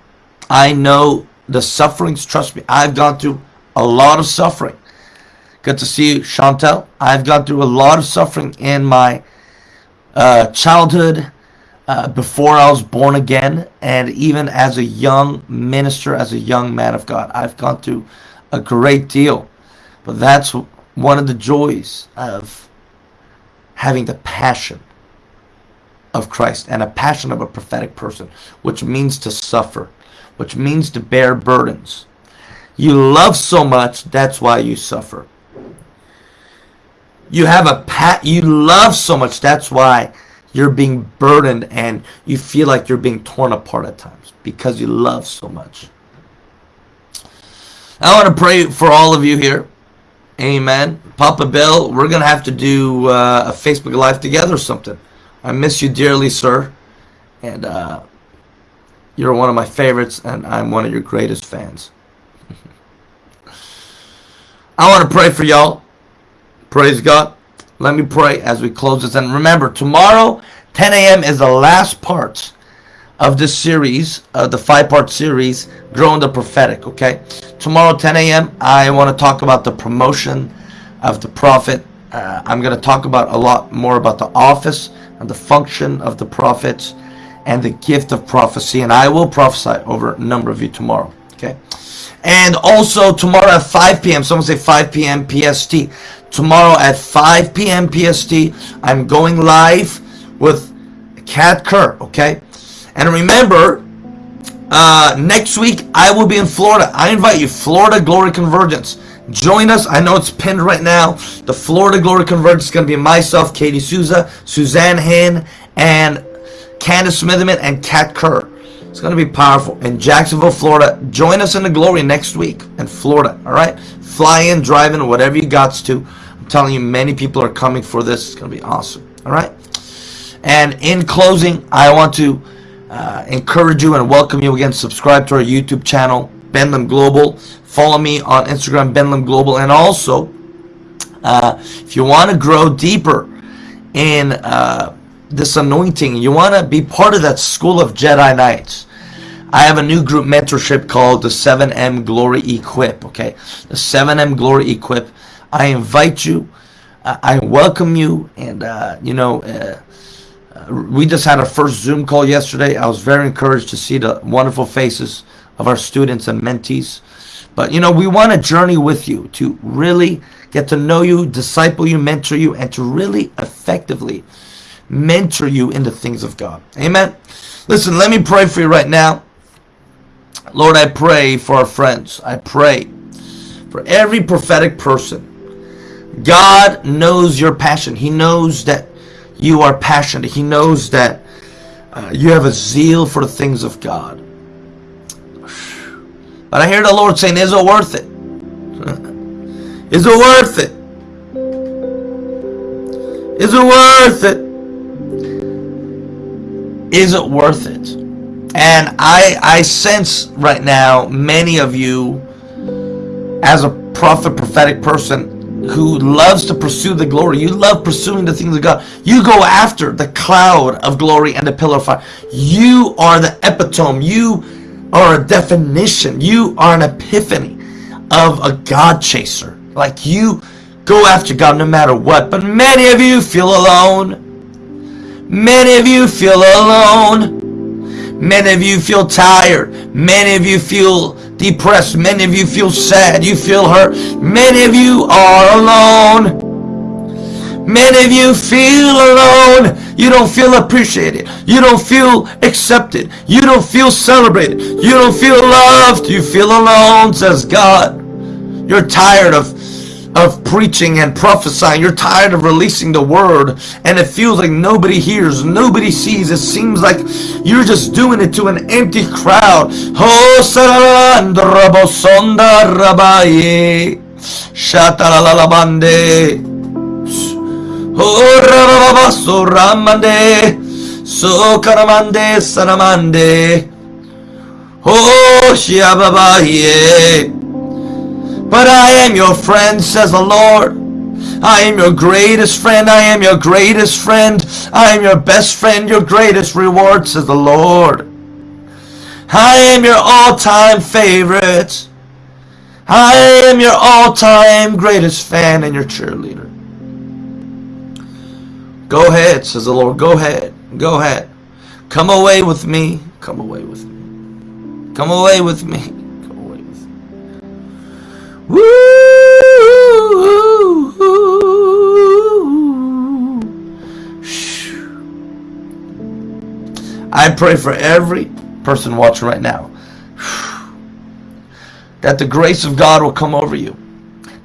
[SPEAKER 1] I know the sufferings. Trust me, I've gone through a lot of suffering. Good to see you, Chantel. I've gone through a lot of suffering in my uh, childhood, uh, before I was born again, and even as a young minister, as a young man of God. I've gone through a great deal. But that's one of the joys of having the passion of Christ and a passion of a prophetic person, which means to suffer, which means to bear burdens, you love so much, that's why you suffer. You have a pat you love so much, that's why you're being burdened and you feel like you're being torn apart at times because you love so much. I want to pray for all of you here. Amen. Papa Bill, we're going to have to do uh, a Facebook Live together or something. I miss you dearly, sir. And uh, you're one of my favorites, and I'm one of your greatest fans. I want to pray for y'all. Praise God. Let me pray as we close this. And remember, tomorrow, 10 a.m. is the last part of this series, uh, the five-part series, Growing the Prophetic, okay? Tomorrow, 10 a.m., I want to talk about the promotion of the prophet. Uh, I'm going to talk about a lot more about the office the function of the prophets and the gift of prophecy. And I will prophesy over a number of you tomorrow, okay? And also tomorrow at 5 p.m., someone say 5 p.m. PST. Tomorrow at 5 p.m. PST, I'm going live with Kat Kerr, okay? And remember, uh, next week I will be in Florida. I invite you, Florida Glory Convergence. Join us. I know it's pinned right now. The Florida Glory Convergence is going to be myself, Katie Souza, Suzanne Hinn, and Candace Smitherman, and Kat Kerr. It's going to be powerful. In Jacksonville, Florida. Join us in the glory next week in Florida. All right? Fly in, drive in, whatever you got to. I'm telling you, many people are coming for this. It's going to be awesome. All right? And in closing, I want to uh, encourage you and welcome you again. Subscribe to our YouTube channel, Benlam Global. Follow me on Instagram, Benlam Global. And also, uh, if you want to grow deeper in uh, this anointing, you want to be part of that school of Jedi Knights. I have a new group mentorship called the 7M Glory Equip. Okay, the 7M Glory Equip. I invite you. Uh, I welcome you, and uh, you know uh, we just had our first Zoom call yesterday. I was very encouraged to see the wonderful faces of our students and mentees. But you know, we want to journey with you to really get to know you, disciple you, mentor you, and to really effectively mentor you in the things of God. Amen. Listen, let me pray for you right now. Lord, I pray for our friends. I pray for every prophetic person. God knows your passion. He knows that you are passionate. He knows that uh, you have a zeal for the things of God. But I hear the Lord saying, is it worth it? Is it worth it? Is it worth it? Is it worth it? And I, I sense right now many of you as a prophet, prophetic person, who loves to pursue the glory. You love pursuing the things of God. You go after the cloud of glory and the pillar of fire. You are the epitome. You are a definition. You are an epiphany of a God chaser. Like you go after God no matter what. But many of you feel alone. Many of you feel alone. Many of you feel tired. Many of you feel depressed. Many of you feel sad. You feel hurt. Many of you are alone. Many of you feel alone. You don't feel appreciated. You don't feel accepted. You don't feel celebrated. You don't feel loved. You feel alone, says God. You're tired of of preaching and prophesying. You're tired of releasing the word and it feels like nobody hears, nobody sees. It seems like you're just doing it to an empty crowd. Oh, Oh, ramande, so karamande, saramande. Oh, shiababaye. But I am your friend, says the Lord. I am your greatest friend. I am your greatest friend. I am your best friend, your greatest reward, says the Lord. I am your all-time favorite. I am your all-time greatest fan and your cheerleader. Go ahead, says the Lord. Go ahead. Go ahead. Come away with me. Come away with me. Come away with me. Woo! I pray for every person watching right now that the grace of God will come over you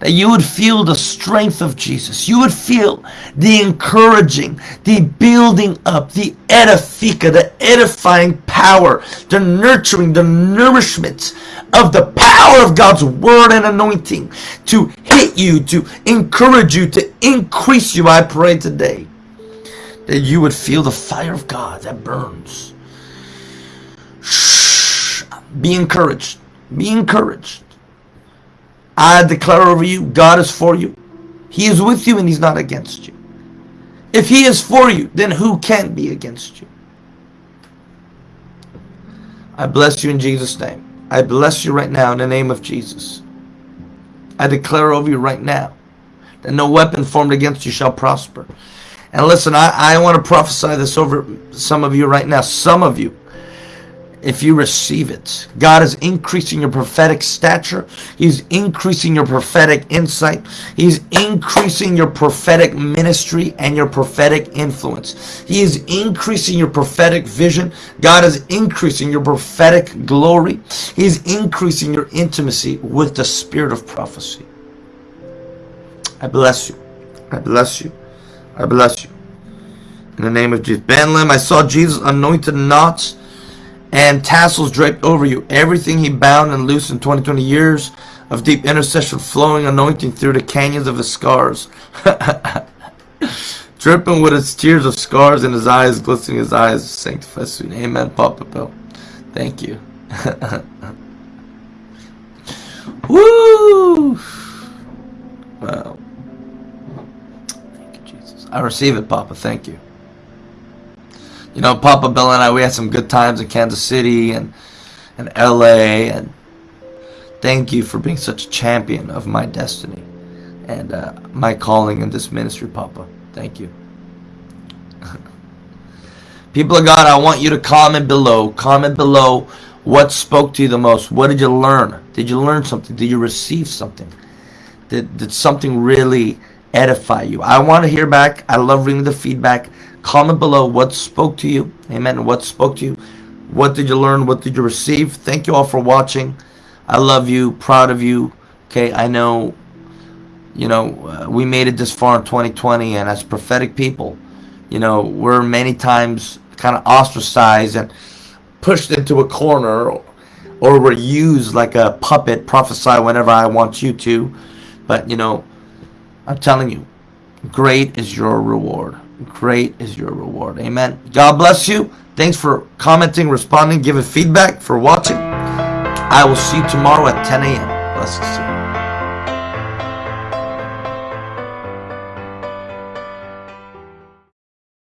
[SPEAKER 1] that you would feel the strength of Jesus. You would feel the encouraging, the building up, the edifica, the edifying power, the nurturing, the nourishment of the power of God's word and anointing to hit you, to encourage you, to increase you. I pray today that you would feel the fire of God that burns. Shh. Be encouraged. Be encouraged. I declare over you, God is for you. He is with you and he's not against you. If he is for you, then who can be against you? I bless you in Jesus' name. I bless you right now in the name of Jesus. I declare over you right now that no weapon formed against you shall prosper. And listen, I, I want to prophesy this over some of you right now. Some of you if you receive it. God is increasing your prophetic stature. He's increasing your prophetic insight. He's increasing your prophetic ministry and your prophetic influence. He is increasing your prophetic vision. God is increasing your prophetic glory. He's increasing your intimacy with the spirit of prophecy. I bless you. I bless you. I bless you. In the name of Jesus. Ben Lim, I saw Jesus anointed knots and tassels draped over you. Everything he bound and loosed in 2020 years of deep intercession, flowing anointing through the canyons of his scars. <laughs> Dripping with his tears of scars in his eyes, glistening his eyes, sanctify soon. Amen, Papa Bill. Thank you. <laughs> Woo! Wow. Thank you, Jesus. I receive it, Papa. Thank you you know, Papa Bill and I, we had some good times in Kansas City and, and LA. And thank you for being such a champion of my destiny and uh, my calling in this ministry, Papa. Thank you. <laughs> People of God, I want you to comment below. Comment below what spoke to you the most. What did you learn? Did you learn something? Did you receive something? Did, did something really edify you? I want to hear back. I love reading the feedback. Comment below what spoke to you. Amen. What spoke to you? What did you learn? What did you receive? Thank you all for watching. I love you. Proud of you. Okay, I know, you know, uh, we made it this far in 2020, and as prophetic people, you know, we're many times kind of ostracized and pushed into a corner, or we're used like a puppet, prophesy whenever I want you to. But, you know, I'm telling you, great is your reward great is your reward. Amen. God bless you. Thanks for commenting, responding, giving feedback, for watching. I will see you tomorrow at 10 a.m. Blessings.